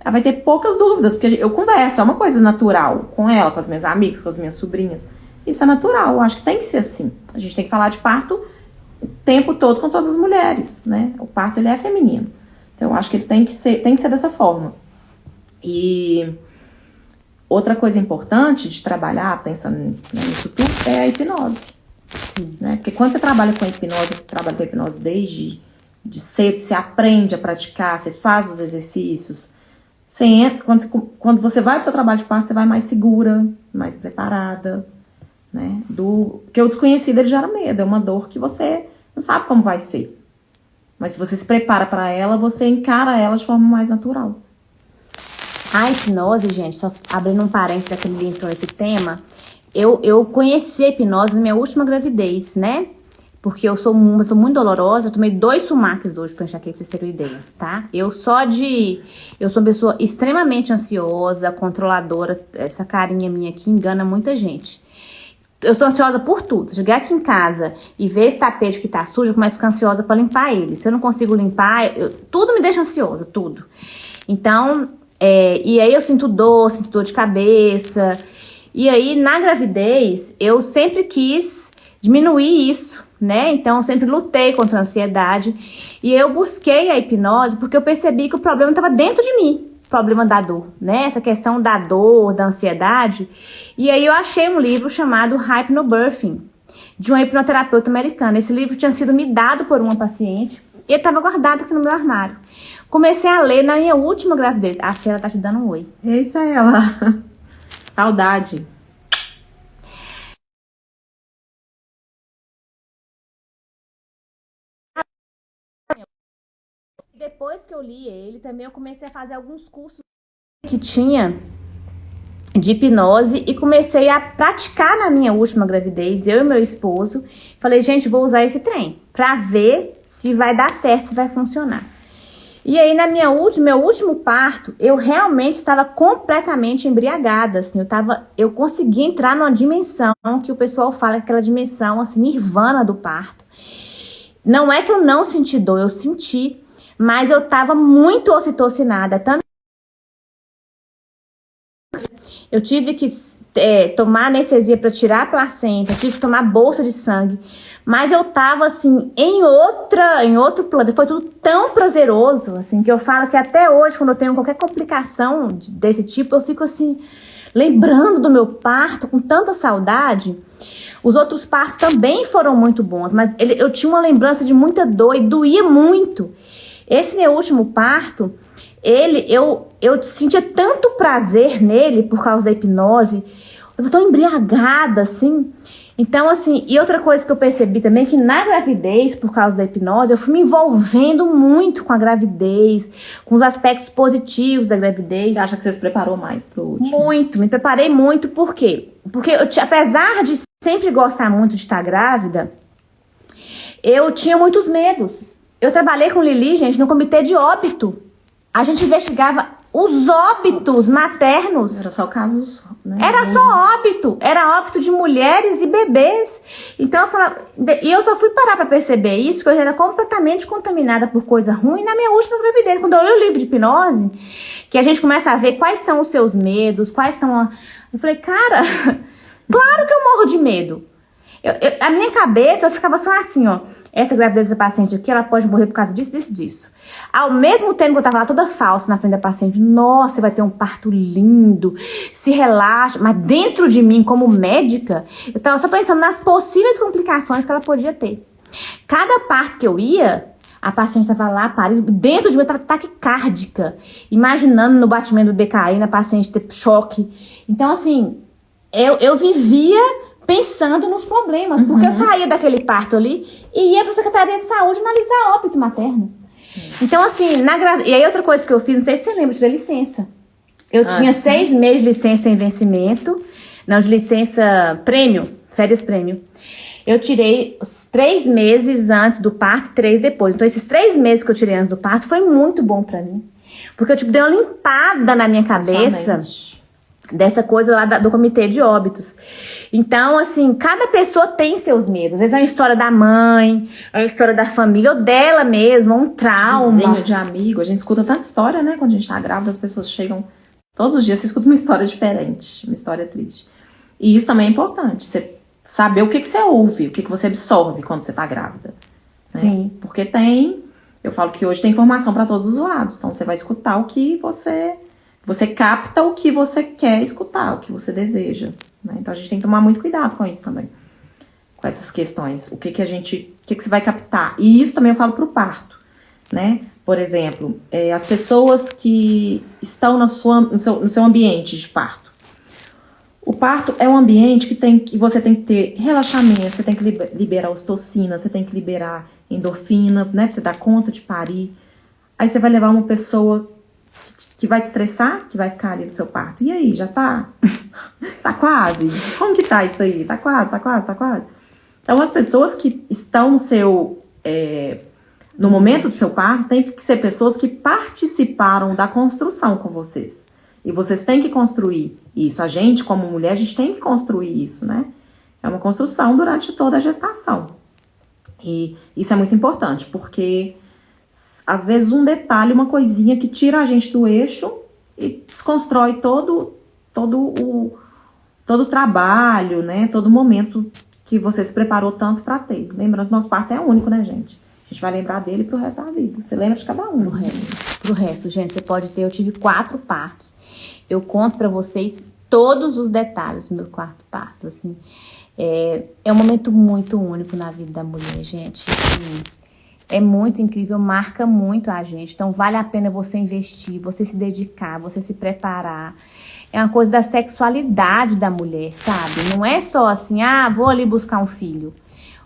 Ela vai ter poucas dúvidas, porque eu converso, é uma coisa natural com ela, com as minhas amigas, com as minhas sobrinhas. Isso é natural, eu acho que tem que ser assim. A gente tem que falar de parto o tempo todo com todas as mulheres, né? O parto ele é feminino. Então eu acho que ele tem que ser, tem que ser dessa forma. E outra coisa importante de trabalhar, pensando nisso tudo, é a hipnose. Né? Porque quando você trabalha com hipnose, você trabalha com hipnose desde de cedo, você aprende a praticar, você faz os exercícios. Você entra, quando, você, quando você vai para o seu trabalho de parto, você vai mais segura, mais preparada, né? Do, porque o desconhecido ele gera medo, é uma dor que você não sabe como vai ser. Mas se você se prepara para ela, você encara ela de forma mais natural. A hipnose, gente, só abrindo um parênteses aqui entrou nesse tema, eu, eu conheci a hipnose na minha última gravidez, né? Porque eu sou, eu sou muito dolorosa, eu tomei dois sumaques hoje pra enxaqueca, pra vocês terem uma ideia, tá? Eu só de... Eu sou uma pessoa extremamente ansiosa, controladora, essa carinha minha aqui engana muita gente. Eu tô ansiosa por tudo. Chegar aqui em casa e ver esse tapete que tá sujo, eu começo a ficar ansiosa pra limpar ele. Se eu não consigo limpar, eu, tudo me deixa ansiosa, tudo. Então, é, e aí eu sinto dor, sinto dor de cabeça. E aí, na gravidez, eu sempre quis diminuir isso né? Então, eu sempre lutei contra a ansiedade e eu busquei a hipnose porque eu percebi que o problema estava dentro de mim, problema da dor, né? Essa questão da dor, da ansiedade. E aí eu achei um livro chamado Hypnobirthing, de uma hipnoterapeuta americana. Esse livro tinha sido me dado por uma paciente e estava guardado aqui no meu armário. Comecei a ler na minha última gravidez. A Fela tá te dando um oi. É ela. [laughs] Saudade. Depois que eu li ele, também eu comecei a fazer alguns cursos que tinha de hipnose e comecei a praticar na minha última gravidez, eu e meu esposo. Falei, gente, vou usar esse trem para ver se vai dar certo, se vai funcionar. E aí, na minha última, meu último parto, eu realmente estava completamente embriagada, assim, eu tava, eu consegui entrar numa dimensão que o pessoal fala é aquela dimensão, assim, nirvana do parto. Não é que eu não senti dor, eu senti, mas eu tava muito ocitocinada, tanto eu tive que é, tomar anestesia para tirar a placenta, tive que tomar bolsa de sangue, mas eu tava assim em outra, em outro plano. Foi tudo tão prazeroso, assim, que eu falo que até hoje, quando eu tenho qualquer complicação desse tipo, eu fico assim lembrando do meu parto com tanta saudade. Os outros partos também foram muito bons, mas ele, eu tinha uma lembrança de muita dor e doía muito. Esse meu último parto, ele, eu, eu sentia tanto prazer nele por causa da hipnose, eu tava tão embriagada, assim. Então, assim, e outra coisa que eu percebi também, que na gravidez, por causa da hipnose, eu fui me envolvendo muito com a gravidez, com os aspectos positivos da gravidez. Você acha que você se preparou mais pro último? Muito, me preparei muito, por quê? Porque, eu, apesar de sempre gostar muito de estar grávida, eu tinha muitos medos. Eu trabalhei com Lili, gente, no comitê de óbito. A gente investigava os óbitos maternos. Era só casos. Né? Era só óbito. Era óbito de mulheres e bebês. Então eu falava. E eu só fui parar para perceber isso, que eu era completamente contaminada por coisa ruim na minha última gravidez. Quando eu li o livro de hipnose, que a gente começa a ver quais são os seus medos, quais são. A... Eu falei, cara, [laughs] claro que eu morro de medo. Eu, eu, a minha cabeça, eu ficava só assim, ó essa gravidez da paciente aqui, ela pode morrer por causa disso, disso, disso. Ao mesmo tempo que eu tava lá toda falsa na frente da paciente, nossa, vai ter um parto lindo, se relaxa. Mas dentro de mim, como médica, eu tava só pensando nas possíveis complicações que ela podia ter. Cada parto que eu ia, a paciente estava lá parindo, dentro de mim estava taquicárdica, imaginando no batimento do BKI, na paciente ter choque. Então, assim, eu, eu vivia pensando nos problemas. Porque eu uhum. saía daquele parto ali e ia para a Secretaria de Saúde analisar óbito materno. Então, assim, na gra... e aí outra coisa que eu fiz, não sei se você lembra, eu tirei licença. Eu ah, tinha sim. seis meses de licença em vencimento, não, de licença prêmio, férias prêmio. Eu tirei três meses antes do parto, três depois. Então, esses três meses que eu tirei antes do parto foi muito bom para mim. Porque eu, tipo, dei uma limpada na minha cabeça dessa coisa lá da, do comitê de óbitos. Então, assim, cada pessoa tem seus medos. Às vezes é uma história da mãe, é uma história da família, ou dela mesma, um trauma. Vizinho de amigo. A gente escuta tanta história, né? Quando a gente tá grávida, as pessoas chegam todos os dias, você escuta uma história diferente, uma história triste. E isso também é importante, você saber o que, que você ouve, o que, que você absorve quando você tá grávida. Né? Sim. Porque tem, eu falo que hoje tem informação para todos os lados, então você vai escutar o que você você capta o que você quer escutar, o que você deseja. Né? Então a gente tem que tomar muito cuidado com isso também. Com essas questões. O que, que a gente. O que, que você vai captar? E isso também eu falo para o parto. Né? Por exemplo, é, as pessoas que estão na sua, no, seu, no seu ambiente de parto. O parto é um ambiente que, tem, que você tem que ter relaxamento, você tem que liberar ostocina, você tem que liberar endorfina, né? Pra você dar conta de parir. Aí você vai levar uma pessoa que vai te estressar, que vai ficar ali no seu parto. E aí, já tá? [laughs] tá quase? Como que tá isso aí? Tá quase, tá quase, tá quase? Então, as pessoas que estão no seu. É, no momento do seu parto, tem que ser pessoas que participaram da construção com vocês. E vocês têm que construir isso. A gente, como mulher, a gente tem que construir isso, né? É uma construção durante toda a gestação. E isso é muito importante, porque às vezes um detalhe, uma coisinha que tira a gente do eixo e desconstrói todo, todo o todo o trabalho, né? Todo momento que você se preparou tanto para ter. Lembrando que nosso parto é único, né, gente? A gente vai lembrar dele pro resto da vida. Você lembra de cada um. Pro resto, pro resto gente, você pode ter. Eu tive quatro partos. Eu conto para vocês todos os detalhes do meu quarto parto, assim. É, é um momento muito único na vida da mulher, gente. Assim, é muito incrível, marca muito a gente. Então, vale a pena você investir, você se dedicar, você se preparar. É uma coisa da sexualidade da mulher, sabe? Não é só assim, ah, vou ali buscar um filho.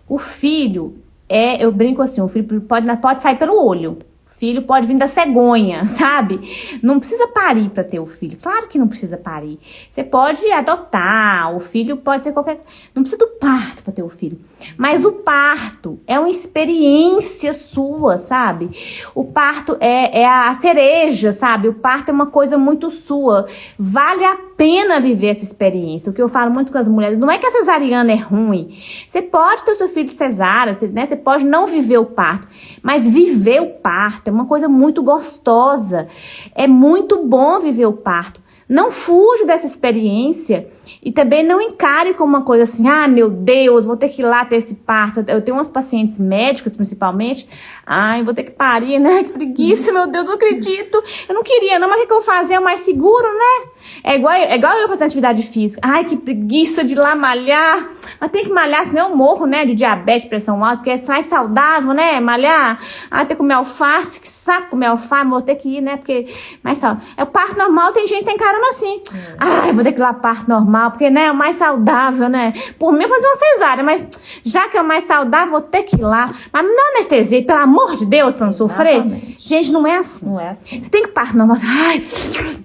O filho é, eu brinco assim, o filho pode, pode sair pelo olho filho pode vir da cegonha, [laughs] sabe? Não precisa parir para ter o filho. Claro que não precisa parir. Você pode adotar, o filho pode ser qualquer. Não precisa do parto para ter o filho. Mas o parto é uma experiência sua, sabe? O parto é, é a cereja, sabe? O parto é uma coisa muito sua. Vale a pena viver essa experiência. O que eu falo muito com as mulheres, não é que a cesariana é ruim. Você pode ter seu filho cesárea, né? Você pode não viver o parto, mas viver o parto é uma coisa muito gostosa. É muito bom viver o parto. Não fuja dessa experiência e também não encare como uma coisa assim, ah, meu Deus, vou ter que ir lá ter esse parto. Eu tenho umas pacientes médicas, principalmente, ai, vou ter que parir, né? Que preguiça, meu Deus, não acredito. Eu não queria, não, mas o que, que eu vou fazer? É mais seguro, né? É igual, é igual eu fazer atividade física. Ai, que preguiça de ir lá malhar. Mas tem que malhar, senão eu morro, né? De diabetes, pressão alta, porque é mais saudável, né? Malhar. Ai, ter que comer alface, que saco comer alface, vou ter que ir, né? Porque mais saudável. É o parto normal, tem gente que tem carona assim. É. Ai, vou ter que ir lá parto normal, porque, né? É o mais saudável, né? Por mim, eu fazer uma cesárea, mas já que é o mais saudável, vou ter que ir lá. Mas não anestesia, pelo amor de Deus, pra não sofrer. Gente, não é assim. Não é assim. Você tem que parto normal. Ai,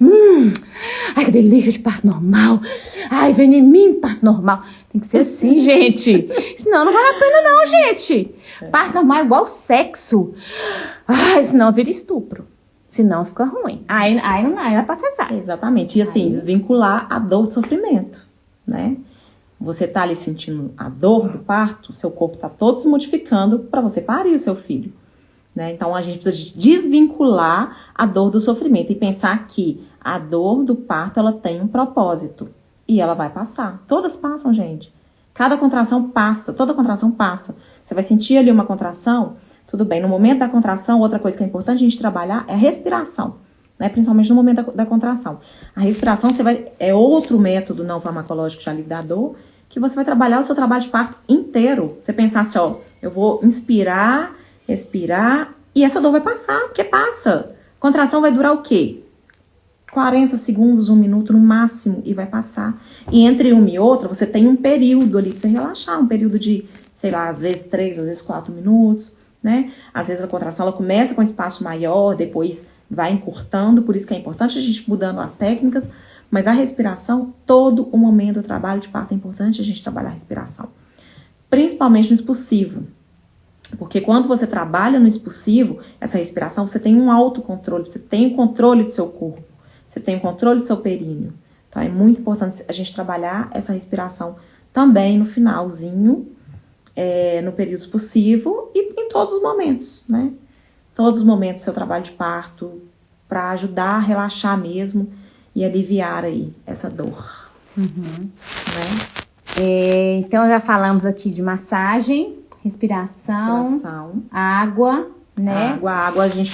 hum. Ai, que delícia de parto normal. Ai, vem em mim, parto normal. Tem que ser assim, [laughs] gente. Senão não vale a pena, não, gente. Parto normal é igual sexo. Ai, senão vira estupro. Senão fica ruim. Aí, aí não aí vai pra cessar. Exatamente. E assim, aí... desvincular a dor do sofrimento, né? Você tá ali sentindo a dor do parto, seu corpo tá todo se modificando para você parir o seu filho. Né? Então a gente precisa desvincular a dor do sofrimento e pensar que a dor do parto ela tem um propósito e ela vai passar. Todas passam, gente. Cada contração passa, toda contração passa. Você vai sentir ali uma contração, tudo bem. No momento da contração, outra coisa que é importante a gente trabalhar é a respiração, né? Principalmente no momento da, da contração. A respiração você vai é outro método não farmacológico de alívio da dor que você vai trabalhar o seu trabalho de parto inteiro. Você pensar assim, ó, eu vou inspirar, respirar e essa dor vai passar, porque passa. Contração vai durar o quê? 40 segundos, um minuto no máximo e vai passar. E entre uma e outra, você tem um período ali pra você relaxar, um período de, sei lá, às vezes três, às vezes quatro minutos, né? Às vezes a contração ela começa com espaço maior, depois vai encurtando, por isso que é importante a gente mudando as técnicas, mas a respiração, todo o momento do trabalho de parto é importante a gente trabalhar a respiração. Principalmente no expulsivo. Porque quando você trabalha no expulsivo, essa respiração, você tem um autocontrole, você tem o controle do seu corpo. Você tem o controle do seu períneo. Então é muito importante a gente trabalhar essa respiração também no finalzinho, é, no período expulsivo e em todos os momentos, né? Todos os momentos do seu trabalho de parto, para ajudar a relaxar mesmo e aliviar aí essa dor. Uhum. Né? É, então já falamos aqui de massagem, respiração, respiração. água, né? Água, água a gente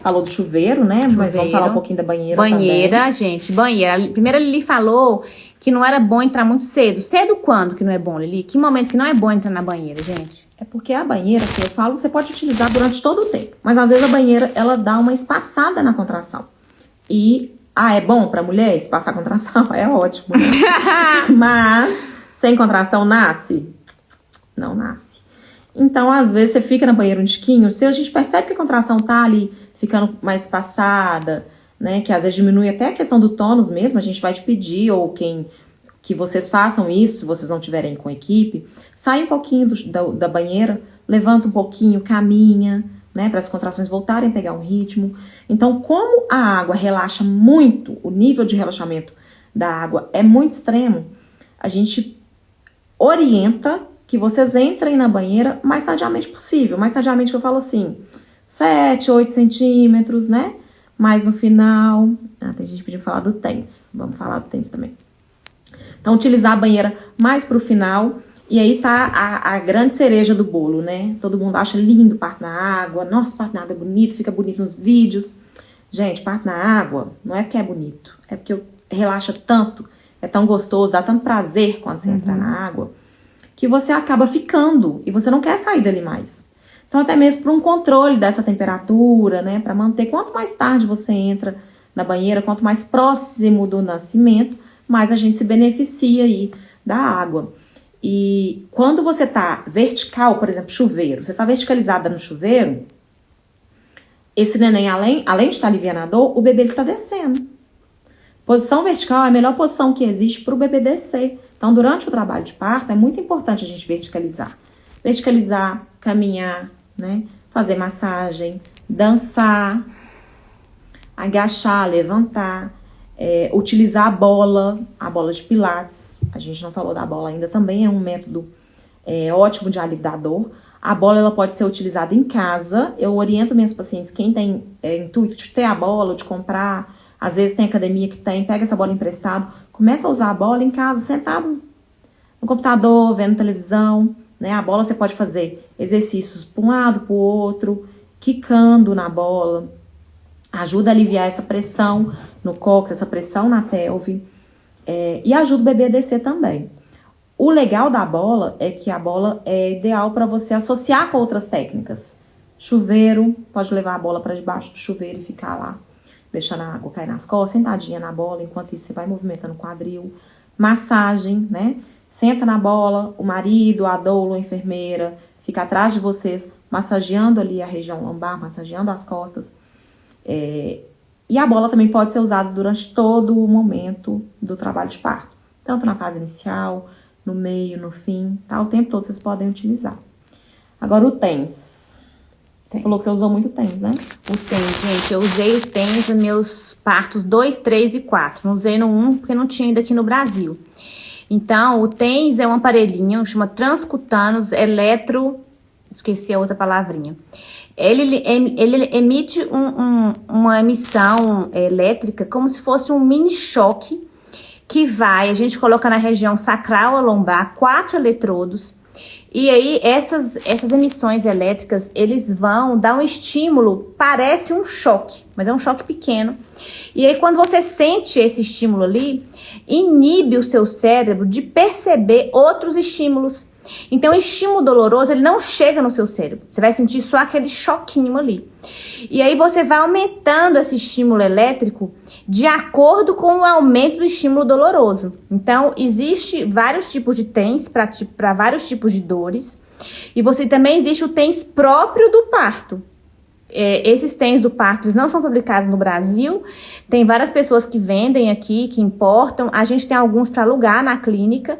falou do chuveiro, né? Chuveiro. Mas vamos falar um pouquinho da banheira Banheira, também. gente, banheira. Primeiro a Lili falou que não era bom entrar muito cedo. Cedo quando que não é bom, Lili? Que momento que não é bom entrar na banheira, gente? É porque a banheira, que eu falo, você pode utilizar durante todo o tempo. Mas às vezes a banheira, ela dá uma espaçada na contração. E, ah, é bom pra mulher espaçar a contração? [laughs] É ótimo. Né? [laughs] mas, sem contração nasce? Não nasce. Então, às vezes, você fica na banheira um tiquinho, se a gente percebe que a contração tá ali ficando mais passada, né? Que às vezes diminui até a questão do tônus mesmo, a gente vai te pedir, ou quem que vocês façam isso, se vocês não tiverem com equipe, sai um pouquinho do, da, da banheira, levanta um pouquinho, caminha, né, para as contrações voltarem a pegar um ritmo. Então, como a água relaxa muito, o nível de relaxamento da água é muito extremo, a gente orienta que vocês entrem na banheira mais tardiamente possível. Mais tardiamente que eu falo assim, 7, 8 centímetros, né? Mais no final. Ah, tem gente pedindo falar do tênis. Vamos falar do tênis também. Então, utilizar a banheira mais pro final. E aí tá a, a, grande cereja do bolo, né? Todo mundo acha lindo parto na água. Nossa, parto na água é bonito, fica bonito nos vídeos. Gente, parto na água não é porque é bonito. É porque relaxa tanto, é tão gostoso, dá tanto prazer quando você uhum. entra na água, que você acaba ficando e você não quer sair dali mais. Então, até mesmo para um controle dessa temperatura, né? Para manter quanto mais tarde você entra na banheira, quanto mais próximo do nascimento, mais a gente se beneficia aí da água. E quando você tá vertical, por exemplo, chuveiro, você tá verticalizada no chuveiro, esse neném, além, além de estar alivianador, o bebê ele tá descendo. Posição vertical é a melhor posição que existe para o bebê descer. Então, durante o trabalho de parto, é muito importante a gente verticalizar. Verticalizar, caminhar, né? Fazer massagem, dançar, agachar, levantar é, utilizar a bola, a bola de pilates, a gente não falou da bola ainda, também é um método é, ótimo de alívio da dor. A bola ela pode ser utilizada em casa. Eu oriento minhas pacientes, quem tem é, intuito de ter a bola, de comprar, às vezes tem academia que tem, pega essa bola emprestado, começa a usar a bola em casa, sentado no computador, vendo televisão. Né? A bola você pode fazer exercícios para um lado, para o outro, quicando na bola. Ajuda a aliviar essa pressão no cóccix, essa pressão na pelve, é, e ajuda o bebê a descer também. O legal da bola é que a bola é ideal para você associar com outras técnicas. Chuveiro, pode levar a bola para debaixo do chuveiro e ficar lá, deixando a água cair nas costas, sentadinha na bola, enquanto isso você vai movimentando o quadril. Massagem, né? Senta na bola, o marido, a doula, a enfermeira, fica atrás de vocês, massageando ali a região lombar, massageando as costas. É, e a bola também pode ser usada durante todo o momento do trabalho de parto, tanto na fase inicial, no meio, no fim, tá? O tempo todo vocês podem utilizar. Agora o TENS. Você falou que você usou muito TENS, né? O TENS, gente, eu usei o TENS nos meus partos 2, 3 e 4. Não usei no 1 porque não tinha ainda aqui no Brasil. Então, o TENS é um aparelhinho, chama transcutanos eletro... Esqueci a outra palavrinha. Ele, ele emite um, um, uma emissão elétrica como se fosse um mini choque que vai, a gente coloca na região sacral a lombar, quatro eletrodos, e aí essas, essas emissões elétricas, eles vão dar um estímulo, parece um choque, mas é um choque pequeno. E aí quando você sente esse estímulo ali, inibe o seu cérebro de perceber outros estímulos. Então, o estímulo doloroso, ele não chega no seu cérebro. Você vai sentir só aquele choquinho ali. E aí você vai aumentando esse estímulo elétrico de acordo com o aumento do estímulo doloroso. Então, existe vários tipos de TENS para vários tipos de dores. E você também existe o TENS próprio do parto. É, esses TENS do parto não são fabricados no Brasil. Tem várias pessoas que vendem aqui, que importam. A gente tem alguns para alugar na clínica.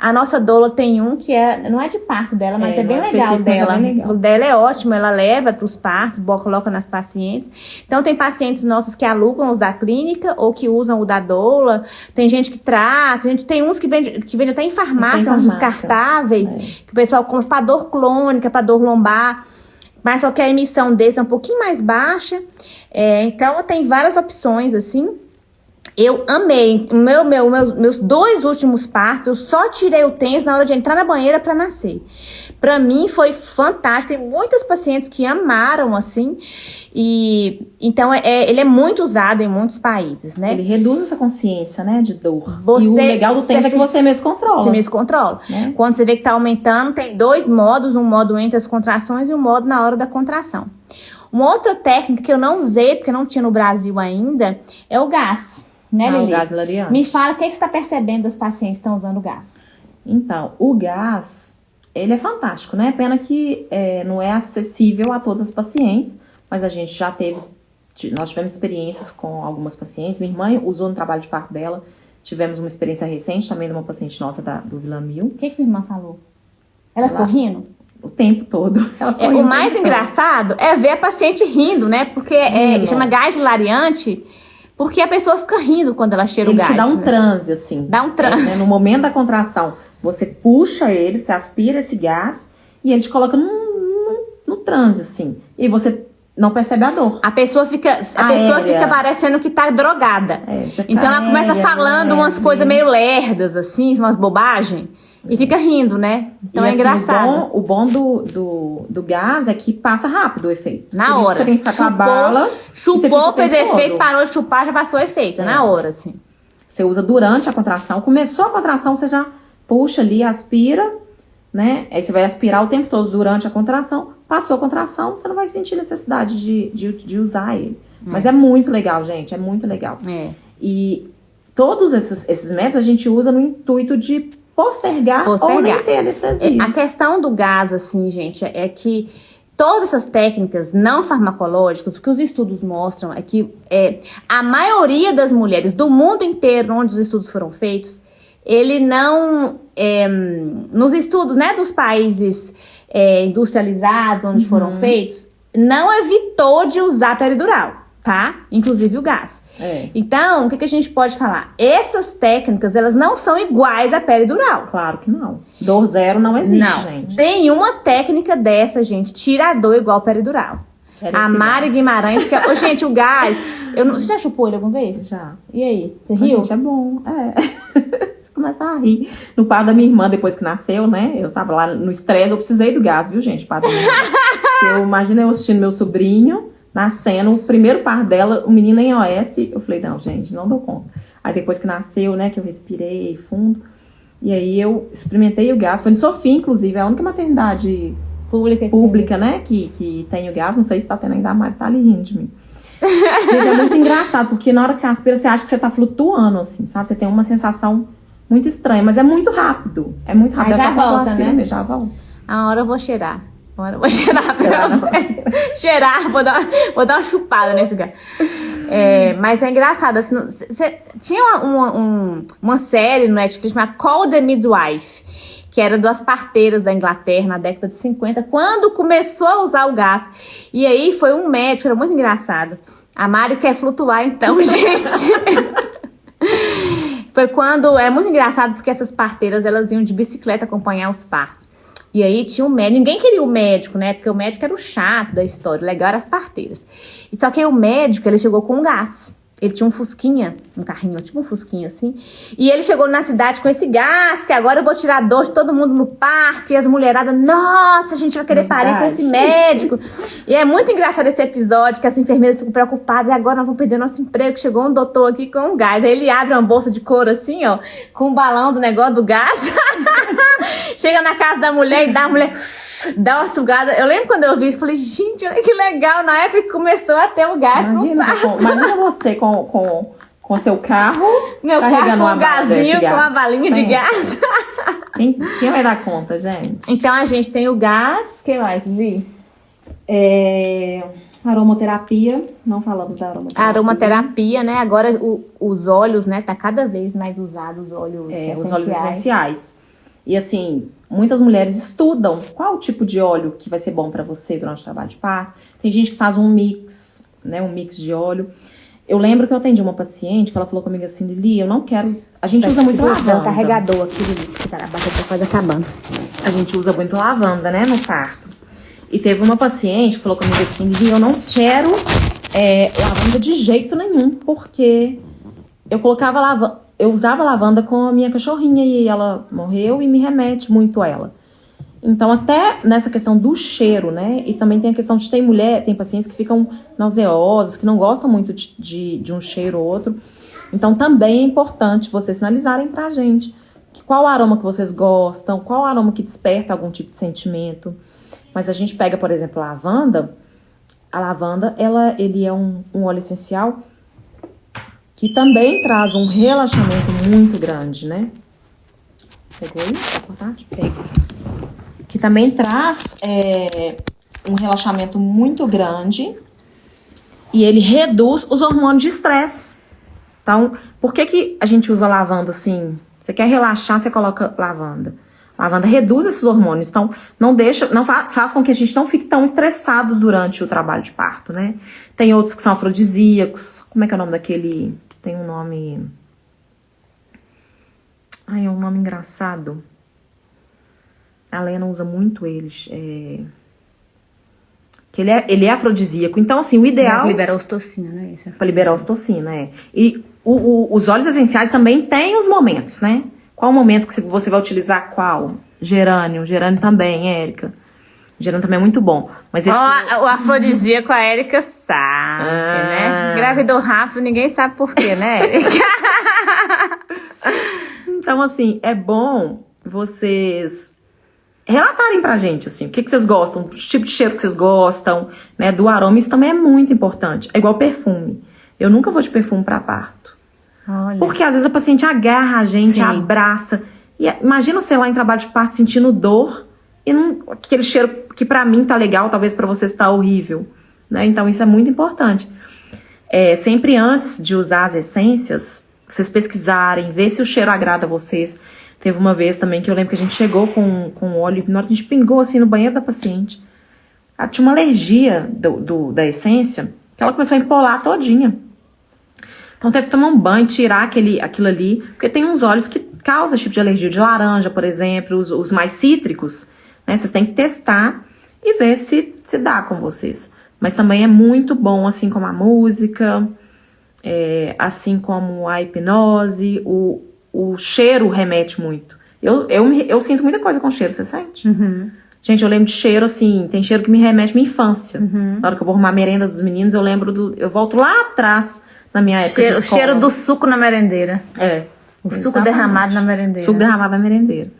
A nossa doula tem um que é, não é de parto dela, mas é, é bem legal dela. É bem legal. O dela é ótimo, ela leva para os partos, coloca nas pacientes. Então tem pacientes nossas que alugam os da clínica ou que usam o da doula. Tem gente que traz, a gente tem uns que vende, que vende até em farmácia, uns descartáveis, é. que o pessoal compra para dor crônica, para dor lombar. Mas só que a emissão desse é um pouquinho mais baixa. É, então tem várias opções assim. Eu amei. Meu, meu, meus, meus dois últimos partos, eu só tirei o tênis na hora de entrar na banheira para nascer. Para mim foi fantástico. Tem muitas pacientes que amaram assim. E então é, é, ele é muito usado em muitos países, né? Ele reduz essa consciência, né, de dor. Você, e o legal do tênis é que você mesmo controla. Você mesmo controla. Né? Quando você vê que tá aumentando, tem dois modos, um modo entre as contrações e um modo na hora da contração. Uma outra técnica que eu não usei, porque não tinha no Brasil ainda, é o gás né, ah, o gás hilariante. Me fala o que, é que você está percebendo dos pacientes que estão usando o gás. Então, o gás, ele é fantástico, né? Pena que é, não é acessível a todas as pacientes, mas a gente já teve nós tivemos experiências com algumas pacientes. Minha irmã usou no trabalho de parto dela. Tivemos uma experiência recente também de uma paciente nossa da, do Vila Mil. O que, que sua irmã falou? Ela, ela ficou rindo? O tempo todo. [laughs] É, o mais engraçado é ver a paciente rindo, né? Porque é, chama gás hilariante, porque a pessoa fica rindo quando ela cheira ele o gás. Ele te dá um né? transe, assim. Dá um transe. É, né? No momento da contração, você puxa ele, você aspira esse gás e ele te coloca num, num, num transe, assim. E você não percebe a dor. A pessoa fica, a pessoa fica parecendo que tá drogada. É, então ela começa falando umas coisas meio lerdas, assim, umas bobagens. E fica rindo, né? Então e, é assim, engraçado. O bom, o bom do, do, do, gás é que passa rápido o efeito. Na hora. Você tem que ficar chupou, com a bala. Chupou, fez efeito, todo. parou de chupar, já passou o efeito. É. Na hora, assim. Você usa durante a contração. Começou a contração, você já puxa ali, aspira, né? Aí você vai aspirar o tempo todo durante a contração. Passou a contração, você não vai sentir necessidade de, de, de usar ele. É. Mas é muito legal, gente. É muito legal. É. E todos esses, esses métodos a gente usa no intuito de postergar, postergar. ou nem ter anestesia. A questão do gás, assim, gente, é que todas essas técnicas não farmacológicas, o que os estudos mostram é que é, a maioria das mulheres do mundo inteiro onde os estudos foram feitos, ele não, é, nos estudos né, dos países é, industrializados onde uhum. foram feitos, não evitou de usar peridural, tá? Inclusive o gás. É. Então, o que, que, a gente pode falar? Essas técnicas, elas não são iguais à peridural. Claro que não. Dor zero não existe, não. gente. Nenhuma técnica dessa, gente, tira a dor igual peridural. A Mari gás. Guimarães, que é... gente, o gás... [laughs] Eu não... Você já chupou ele alguma vez? Já. E aí? Você riu? Gente, é bom. É. [laughs] Você começa a rir. No par da minha irmã, depois que nasceu, né? Eu tava lá no estresse, eu precisei do gás, viu, gente? Par da minha irmã. [laughs] eu imaginei eu assistindo meu sobrinho nascendo, o primeiro par dela, o menino em OS, eu falei, não, gente, não dou conta. Aí depois que nasceu, né, que eu respirei fundo, e aí eu experimentei o gás, foi em Sofia, inclusive, é a única maternidade pública, pública né, que, que tem o gás, não sei se tá tendo ainda, a Mari tá ali rindo de mim. gente, é muito engraçado, porque na hora que você aspira, você acha que você tá flutuando, assim, sabe? Você tem uma sensação muito estranha, mas é muito rápido. É muito rápido. Aí já é volta, né? Já volta. A hora eu vou cheirar. Agora eu vou [laughs] cheirar. Cheirar, cheirar vou, dar, vou dar uma chupada nesse cara. É, mas é engraçado, assim, cê, tinha uma, uma, um, uma série no Netflix chamada Call the Midwife, que era das parteiras da Inglaterra na década de 50, quando começou a usar o gás. E aí foi um médico, era muito engraçado. A Mari quer flutuar então, [laughs] gente. foi quando, é muito engraçado porque essas parteiras, elas iam de bicicleta acompanhar os partos. E aí tinha um médico, ninguém queria o médico, né? Porque o médico era o chato da história, o legal era as parteiras. E só que o médico, ele chegou com gás. Ele tinha um fusquinha, um carrinho, tipo um fusquinha assim. E ele chegou na cidade com esse gás, que agora eu vou tirar dor de todo mundo no parto. E as mulheradas, nossa, a gente vai querer parir com esse médico. E é muito engraçado esse episódio, que as enfermeiras ficam preocupadas. E agora nós vamos perder nosso emprego. Chegou um doutor aqui com um gás. Aí ele abre uma bolsa de couro assim, ó, com o um balão do negócio do gás. [laughs] Chega na casa da mulher e dá a mulher dá uma sugada. Eu lembro quando eu vi isso, falei, gente, olha que legal. Na época que começou a ter o gás. Imagina, com, imagina você com, com, com seu carro. Meu carregando carro com um gazinho, com uma balinha de gás. Quem, quem vai dar conta, gente? Então a gente tem o gás. O que mais, Vi? É, aromaterapia, não falamos da aromaterapia. Aromaterapia, né? Agora o, os óleos, né? Tá cada vez mais usados os óleos é, essenciais. Os óleos essenciais. E assim, muitas mulheres estudam qual o tipo de óleo que vai ser bom para você durante o trabalho de parto. Tem gente que faz um mix, né, um mix de óleo. Eu lembro que eu atendi uma paciente que ela falou comigo assim, Lili, eu não quero. A gente usa muito lavanda. um carregador aqui, Lili, que tá, a bateria quase acabando. A gente usa muito lavanda, né, no parto. E teve uma paciente que falou comigo assim, Lili, eu não quero é, lavanda de jeito nenhum, porque eu colocava lavanda eu usava lavanda com a minha cachorrinha e ela morreu e me remete muito a ela. Então, até nessa questão do cheiro, né? E também tem a questão de ter mulher, tem pacientes que ficam nauseosas, que não gostam muito de, de, de um cheiro ou outro. Então, também é importante vocês sinalizarem pra gente qual aroma que vocês gostam, qual aroma que desperta algum tipo de sentimento. Mas a gente pega, por exemplo, a lavanda. A lavanda, ela, ele é um, um óleo essencial que também traz um relaxamento muito grande, né? Pegou aí? Tá Pega. Que também traz é, um relaxamento muito grande e ele reduz os hormônios de estresse. Então, por que, que a gente usa lavanda assim? Você quer relaxar, você coloca lavanda. Lavanda reduz esses hormônios, então não deixa, não fa faz com que a gente não fique tão estressado durante o trabalho de parto, né? Tem outros que são afrodisíacos. Como é que é o nome daquele? Tem um nome. Ai, é um nome engraçado. A Lena usa muito eles. É... Que ele é, ele é afrodisíaco. Então, assim, o ideal. Pra liberar ostocina, né? Pra liberar ostocina, é. E o, o, os óleos essenciais também têm os momentos, né? Qual o momento que você vai utilizar qual? Gerânio. Gerânio também, Érica. Gerânio também é muito bom. Mas esse... Oh, o afrodisíaco a Érica sabe, ah. né? Gravidou rápido, ninguém sabe por quê, né, Érica? [laughs] então, assim, é bom vocês relatarem pra gente, assim, o que, que vocês gostam, o tipo de cheiro que vocês gostam, né, do aroma, isso também é muito importante. É igual perfume. Eu nunca vou de perfume para parto. Olha. Porque às vezes a paciente agarra a gente, Sim. abraça. E imagina você lá em trabalho de parto sentindo dor e não, aquele cheiro que para mim tá legal, talvez para vocês tá horrível, né? Então isso é muito importante. É, sempre antes de usar as essências, vocês pesquisarem, ver se o cheiro agrada a vocês. Teve uma vez também que eu lembro que a gente chegou com, com óleo, na hora a gente pingou assim no banheiro da paciente, ela tinha uma alergia do, do, da essência, que ela começou a empolar todinha. Então teve que tomar um banho, tirar aquele, aquilo ali, porque tem uns óleos que causam tipo de alergia de laranja, por exemplo, os, os mais cítricos, né? Vocês têm que testar e ver se, se dá com vocês. Mas também é muito bom, assim como a música, é, assim como a hipnose, o, o cheiro remete muito. Eu, eu, eu sinto muita coisa com cheiro, você sente? Uhum. Gente, eu lembro de cheiro, assim, tem cheiro que me remete à minha infância. Uhum. Na hora que eu vou arrumar a merenda dos meninos, eu lembro do. Eu volto lá atrás, na minha época cheiro, de escola. O cheiro do suco na merendeira. É. O exatamente. suco derramado na merendeira. Suco derramado na merendeira.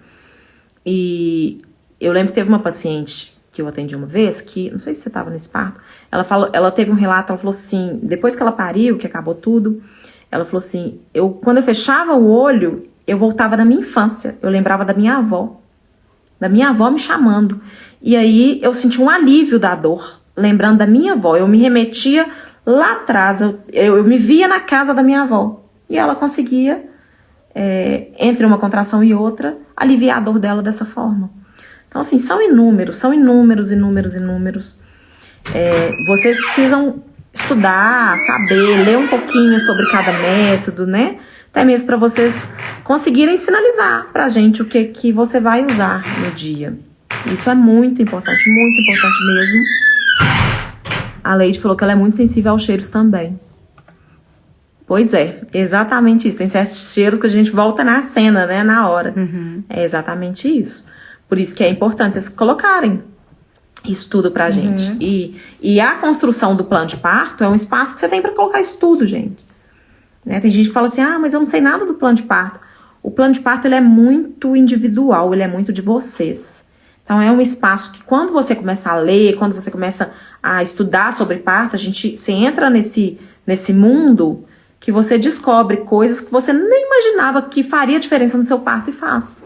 E eu lembro que teve uma paciente que eu atendi uma vez, que, não sei se você estava nesse parto, ela falou, ela teve um relato, ela falou assim, depois que ela pariu, que acabou tudo, ela falou assim: eu quando eu fechava o olho, eu voltava na minha infância. Eu lembrava da minha avó, da minha avó me chamando. E aí eu senti um alívio da dor, lembrando da minha avó. Eu me remetia lá atrás, eu, eu, me via na casa da minha avó. E ela conseguia, é, entre uma contração e outra, aliviar a dor dela dessa forma. Então, assim, são inúmeros, são inúmeros, inúmeros, inúmeros. É, vocês precisam estudar, saber, ler um pouquinho sobre cada método, né? Até mesmo para vocês conseguirem sinalizar para a gente o que, que você vai usar no dia. Isso é muito importante, muito importante mesmo. A Leide falou que ela é muito sensível aos cheiros também. Pois é, exatamente isso. Tem certos cheiros que a gente volta na cena, né? Na hora. Uhum. É exatamente isso. Por isso que é importante vocês colocarem isso tudo pra uhum. gente. E, e a construção do plano de parto é um espaço que você tem para colocar isso tudo, gente. Né? Tem gente que fala assim, ah, mas eu não sei nada do plano de parto. O plano de parto ele é muito individual, ele é muito de vocês. Então é um espaço que quando você começa a ler, quando você começa a estudar sobre parto, a gente se entra nesse, nesse mundo que você descobre coisas que você nem imaginava que faria diferença no seu parto e faz.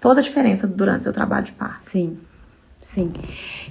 Toda a diferença durante o seu trabalho de parto. Sim. Sim.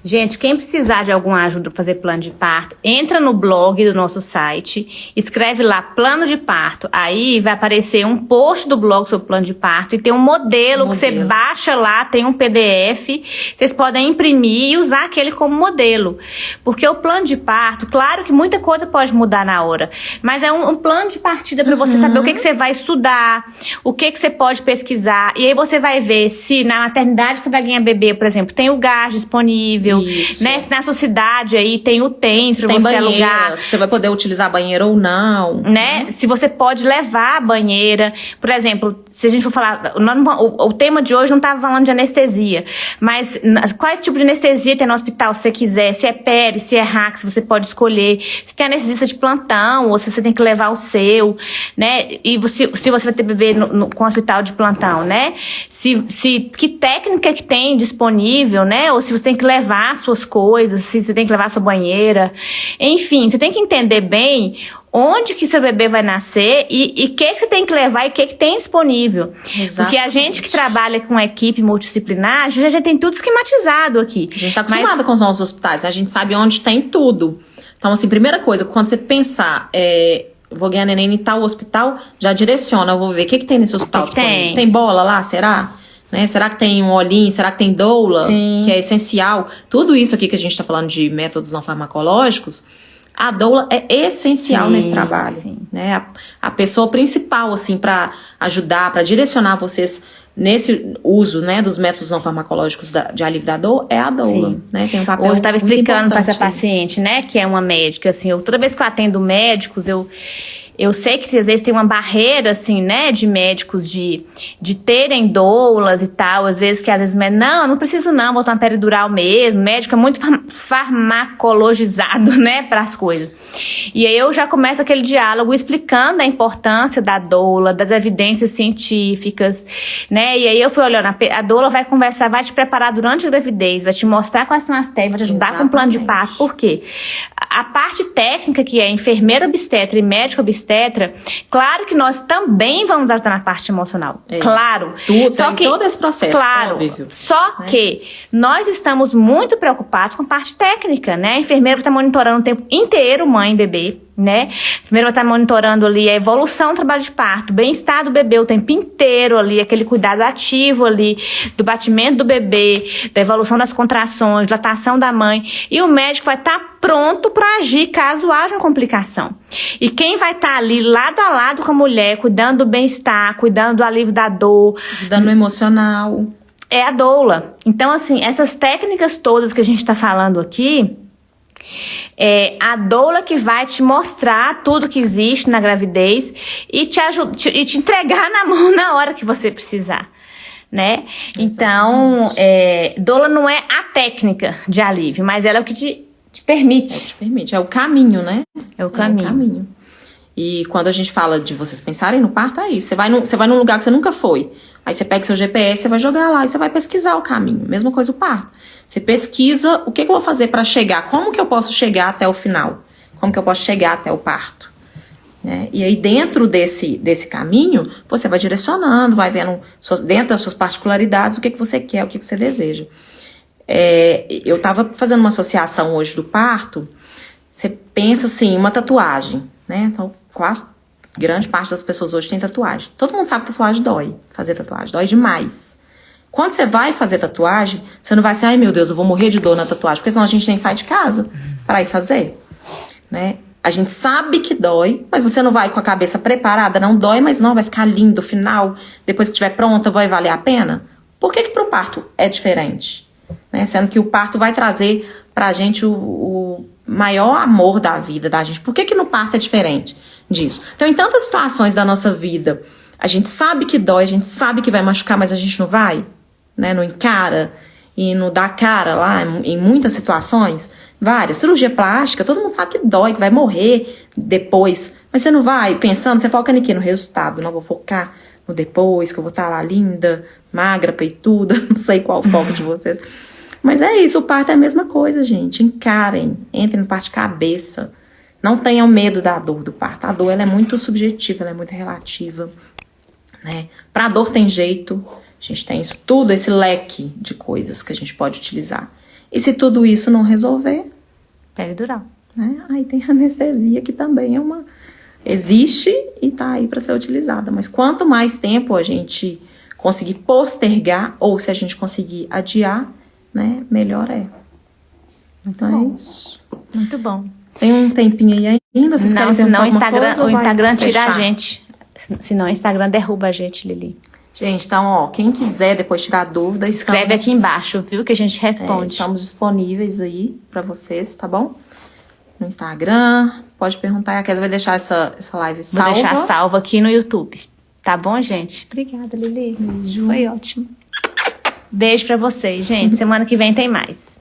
Gente, quem precisar de alguma ajuda para fazer plano de parto, entra no blog do nosso site, escreve lá plano de parto. Aí vai aparecer um post do blog sobre plano de parto e tem um modelo, modelo. que você baixa lá, tem um PDF. Vocês podem imprimir e usar aquele como modelo. Porque o plano de parto, claro que muita coisa pode mudar na hora, mas é um, um plano de partida para uhum. você saber o que, que você vai estudar, o que, que você pode pesquisar. E aí você vai ver se na maternidade você vai ganhar bebê, por exemplo, tem o gás disponível, Isso. né? Se na sua cidade aí tem o tem para você banheira, alugar. Você vai poder utilizar a banheira ou não. Né? Uhum. Se você pode levar a banheira. Por exemplo, se a gente for falar. O, o tema de hoje não estava falando de anestesia. Mas qual é tipo de anestesia tem no hospital, se você quiser? Se é pere, se é rax, você pode escolher. Se tem anestesista de plantão, ou se você tem que levar o seu, né? E você, se você vai ter bebê no, no, com hospital de plantão, né? Se, se, que técnica que tem disponível, né? Ou se você tem que levar suas coisas, se você tem que levar sua banheira. Enfim, você tem que entender bem onde que seu bebê vai nascer e o que, que você tem que levar e o que, que tem disponível. Exatamente. Porque a gente que trabalha com equipe multidisciplinar, a gente já tem tudo esquematizado aqui. A gente está acostumada Mas... com os nossos hospitais, a gente sabe onde tem tudo. Então, assim, primeira coisa, quando você pensar, é, vou ganhar neném em tal hospital, já direciona, eu vou ver o que, que tem nesse hospital. Que que tem? tem bola lá, será? Né? Será que tem um olhinho? Será que tem doula? Sim. Que é essencial. Tudo isso aqui que a gente está falando de métodos não farmacológicos, a doula é essencial Sim, nesse trabalho. sim. Né? A, a pessoa principal, assim, para ajudar, para direcionar vocês nesse uso né, dos métodos não farmacológicos da- de alívio da dor é a doula. Sim. Né? Tem um papel Hoje eu estava explicando para essa paciente, né, que é uma médica, assim, eu, toda vez que eu atendo médicos, eu, eu sei que às vezes tem uma barreira, assim, né, de médicos de, de terem doulas e tal, às vezes que às vezes, médico, não, não preciso não, vou tomar peridural mesmo, o médico é muito far- farmacologizado, [laughs] né, para as coisas. E aí eu já começo aquele diálogo explicando a importância da doula, das evidências científicas, né? E aí eu fui olhando, a, doula vai conversar, vai te preparar durante a gravidez, vai te mostrar quais são as técnicas, vai te ajudar com o plano de Exatamente. parto. Por quê? A a parte técnica, que é enfermeira obstetra e médico obstetra, claro que nós também vamos ajudar na parte emocional. É. Claro. Tudo, Só tem que, todo esse processo, claro, óbvio. só né? que nós estamos muito preocupados com a parte técnica, né? A enfermeira está monitorando o tempo inteiro mãe e bebê, né? Enfermeira vai estar monitorando ali a evolução do trabalho de parto, o bem-estar do bebê o tempo inteiro ali, aquele cuidado ativo ali do batimento do bebê, da evolução das contrações, dilatação da mãe. E o médico vai estar pronto para agir caso haja uma complicação. E quem vai estar ali lado a lado com a mulher, cuidando do bem-estar, cuidando do alívio da dor, Ajudando no emocional. é a doula. Então, assim, essas técnicas todas que a gente está falando aqui, é a doula que vai te mostrar tudo que existe na gravidez e te, te- e te entregar [laughs] na mão na hora que você precisar. Né? Então, é, doula não é a técnica de alívio, mas ela é o que te, te permite. Te permite. É o caminho, né? É o É caminho. o caminho. E quando a gente fala de vocês pensarem no parto, é isso. Você vai, num, você vai num lugar que você nunca foi. Aí você pega seu GPS, você vai jogar lá e você vai pesquisar o caminho. Mesma coisa o parto. Você pesquisa o que, que eu vou fazer para chegar, como que eu posso chegar até o final, como que eu posso chegar até o parto. né? E aí, dentro desse, desse caminho, você vai direcionando, vai vendo suas- dentro das suas particularidades o que, que você quer, o que, que você deseja. É, eu estava fazendo uma associação hoje do parto. Você pensa assim, uma tatuagem, né? Então, quase grande parte das pessoas hoje tem tatuagem. Todo mundo sabe que tatuagem dói, fazer tatuagem, dói demais. Quando você vai fazer tatuagem, você não vai assim, ai meu Deus, eu vou morrer de dor na tatuagem, porque senão a gente nem sai de casa para ir fazer, né? A gente sabe que dói, mas você não vai com a cabeça preparada, não dói, mas não, vai ficar lindo final, depois que estiver pronta, vai valer a pena? Por que que pro parto é diferente? Né? Sendo que o parto vai trazer pra gente o, o maior amor da vida da gente. Por que que no parto é diferente disso? Então, em tantas situações da nossa vida, a gente sabe que dói, a gente sabe que vai machucar, mas a gente não vai, né? Não encara e não dá cara lá em muitas situações, várias. Cirurgia plástica, todo mundo sabe que dói, que vai morrer depois, mas você não vai pensando, você foca em quê? No resultado, não vou focar no depois, que eu vou estar lá linda, magra, peituda, [laughs] não sei qual foco de vocês. Mas é isso, o parto é a mesma coisa, gente. Encarem, entrem no parto de cabeça. Não tenham medo da dor do parto. A dor ela é muito subjetiva, ela é muito relativa. Né? Pra dor tem jeito. A gente tem isso tudo, esse leque de coisas que a gente pode utilizar. E se tudo isso não resolver, Peridural. né? Aí tem a anestesia que também é uma existe e tá aí para ser utilizada. Mas quanto mais tempo a gente conseguir postergar ou se a gente conseguir adiar, né, melhor é. Então bom. é isso. Muito bom. Tem um tempinho aí ainda? Vocês não, senão o Instagram, coisa o Instagram tira a gente. Senão o Instagram derruba a gente, Lili. Gente, então, ó, quem quiser depois tirar dúvida, Escreve estamos- aqui embaixo, viu? Que a gente É, responde. estamos disponíveis aí pra vocês, tá bom? No Instagram, pode perguntar. A Kézia vai deixar essa, essa live Vou salva. deixar salvo aqui no YouTube. Tá bom, gente? Obrigada, Lili. Beijo. Foi ótimo. Beijo pra vocês, gente. Semana que vem tem mais.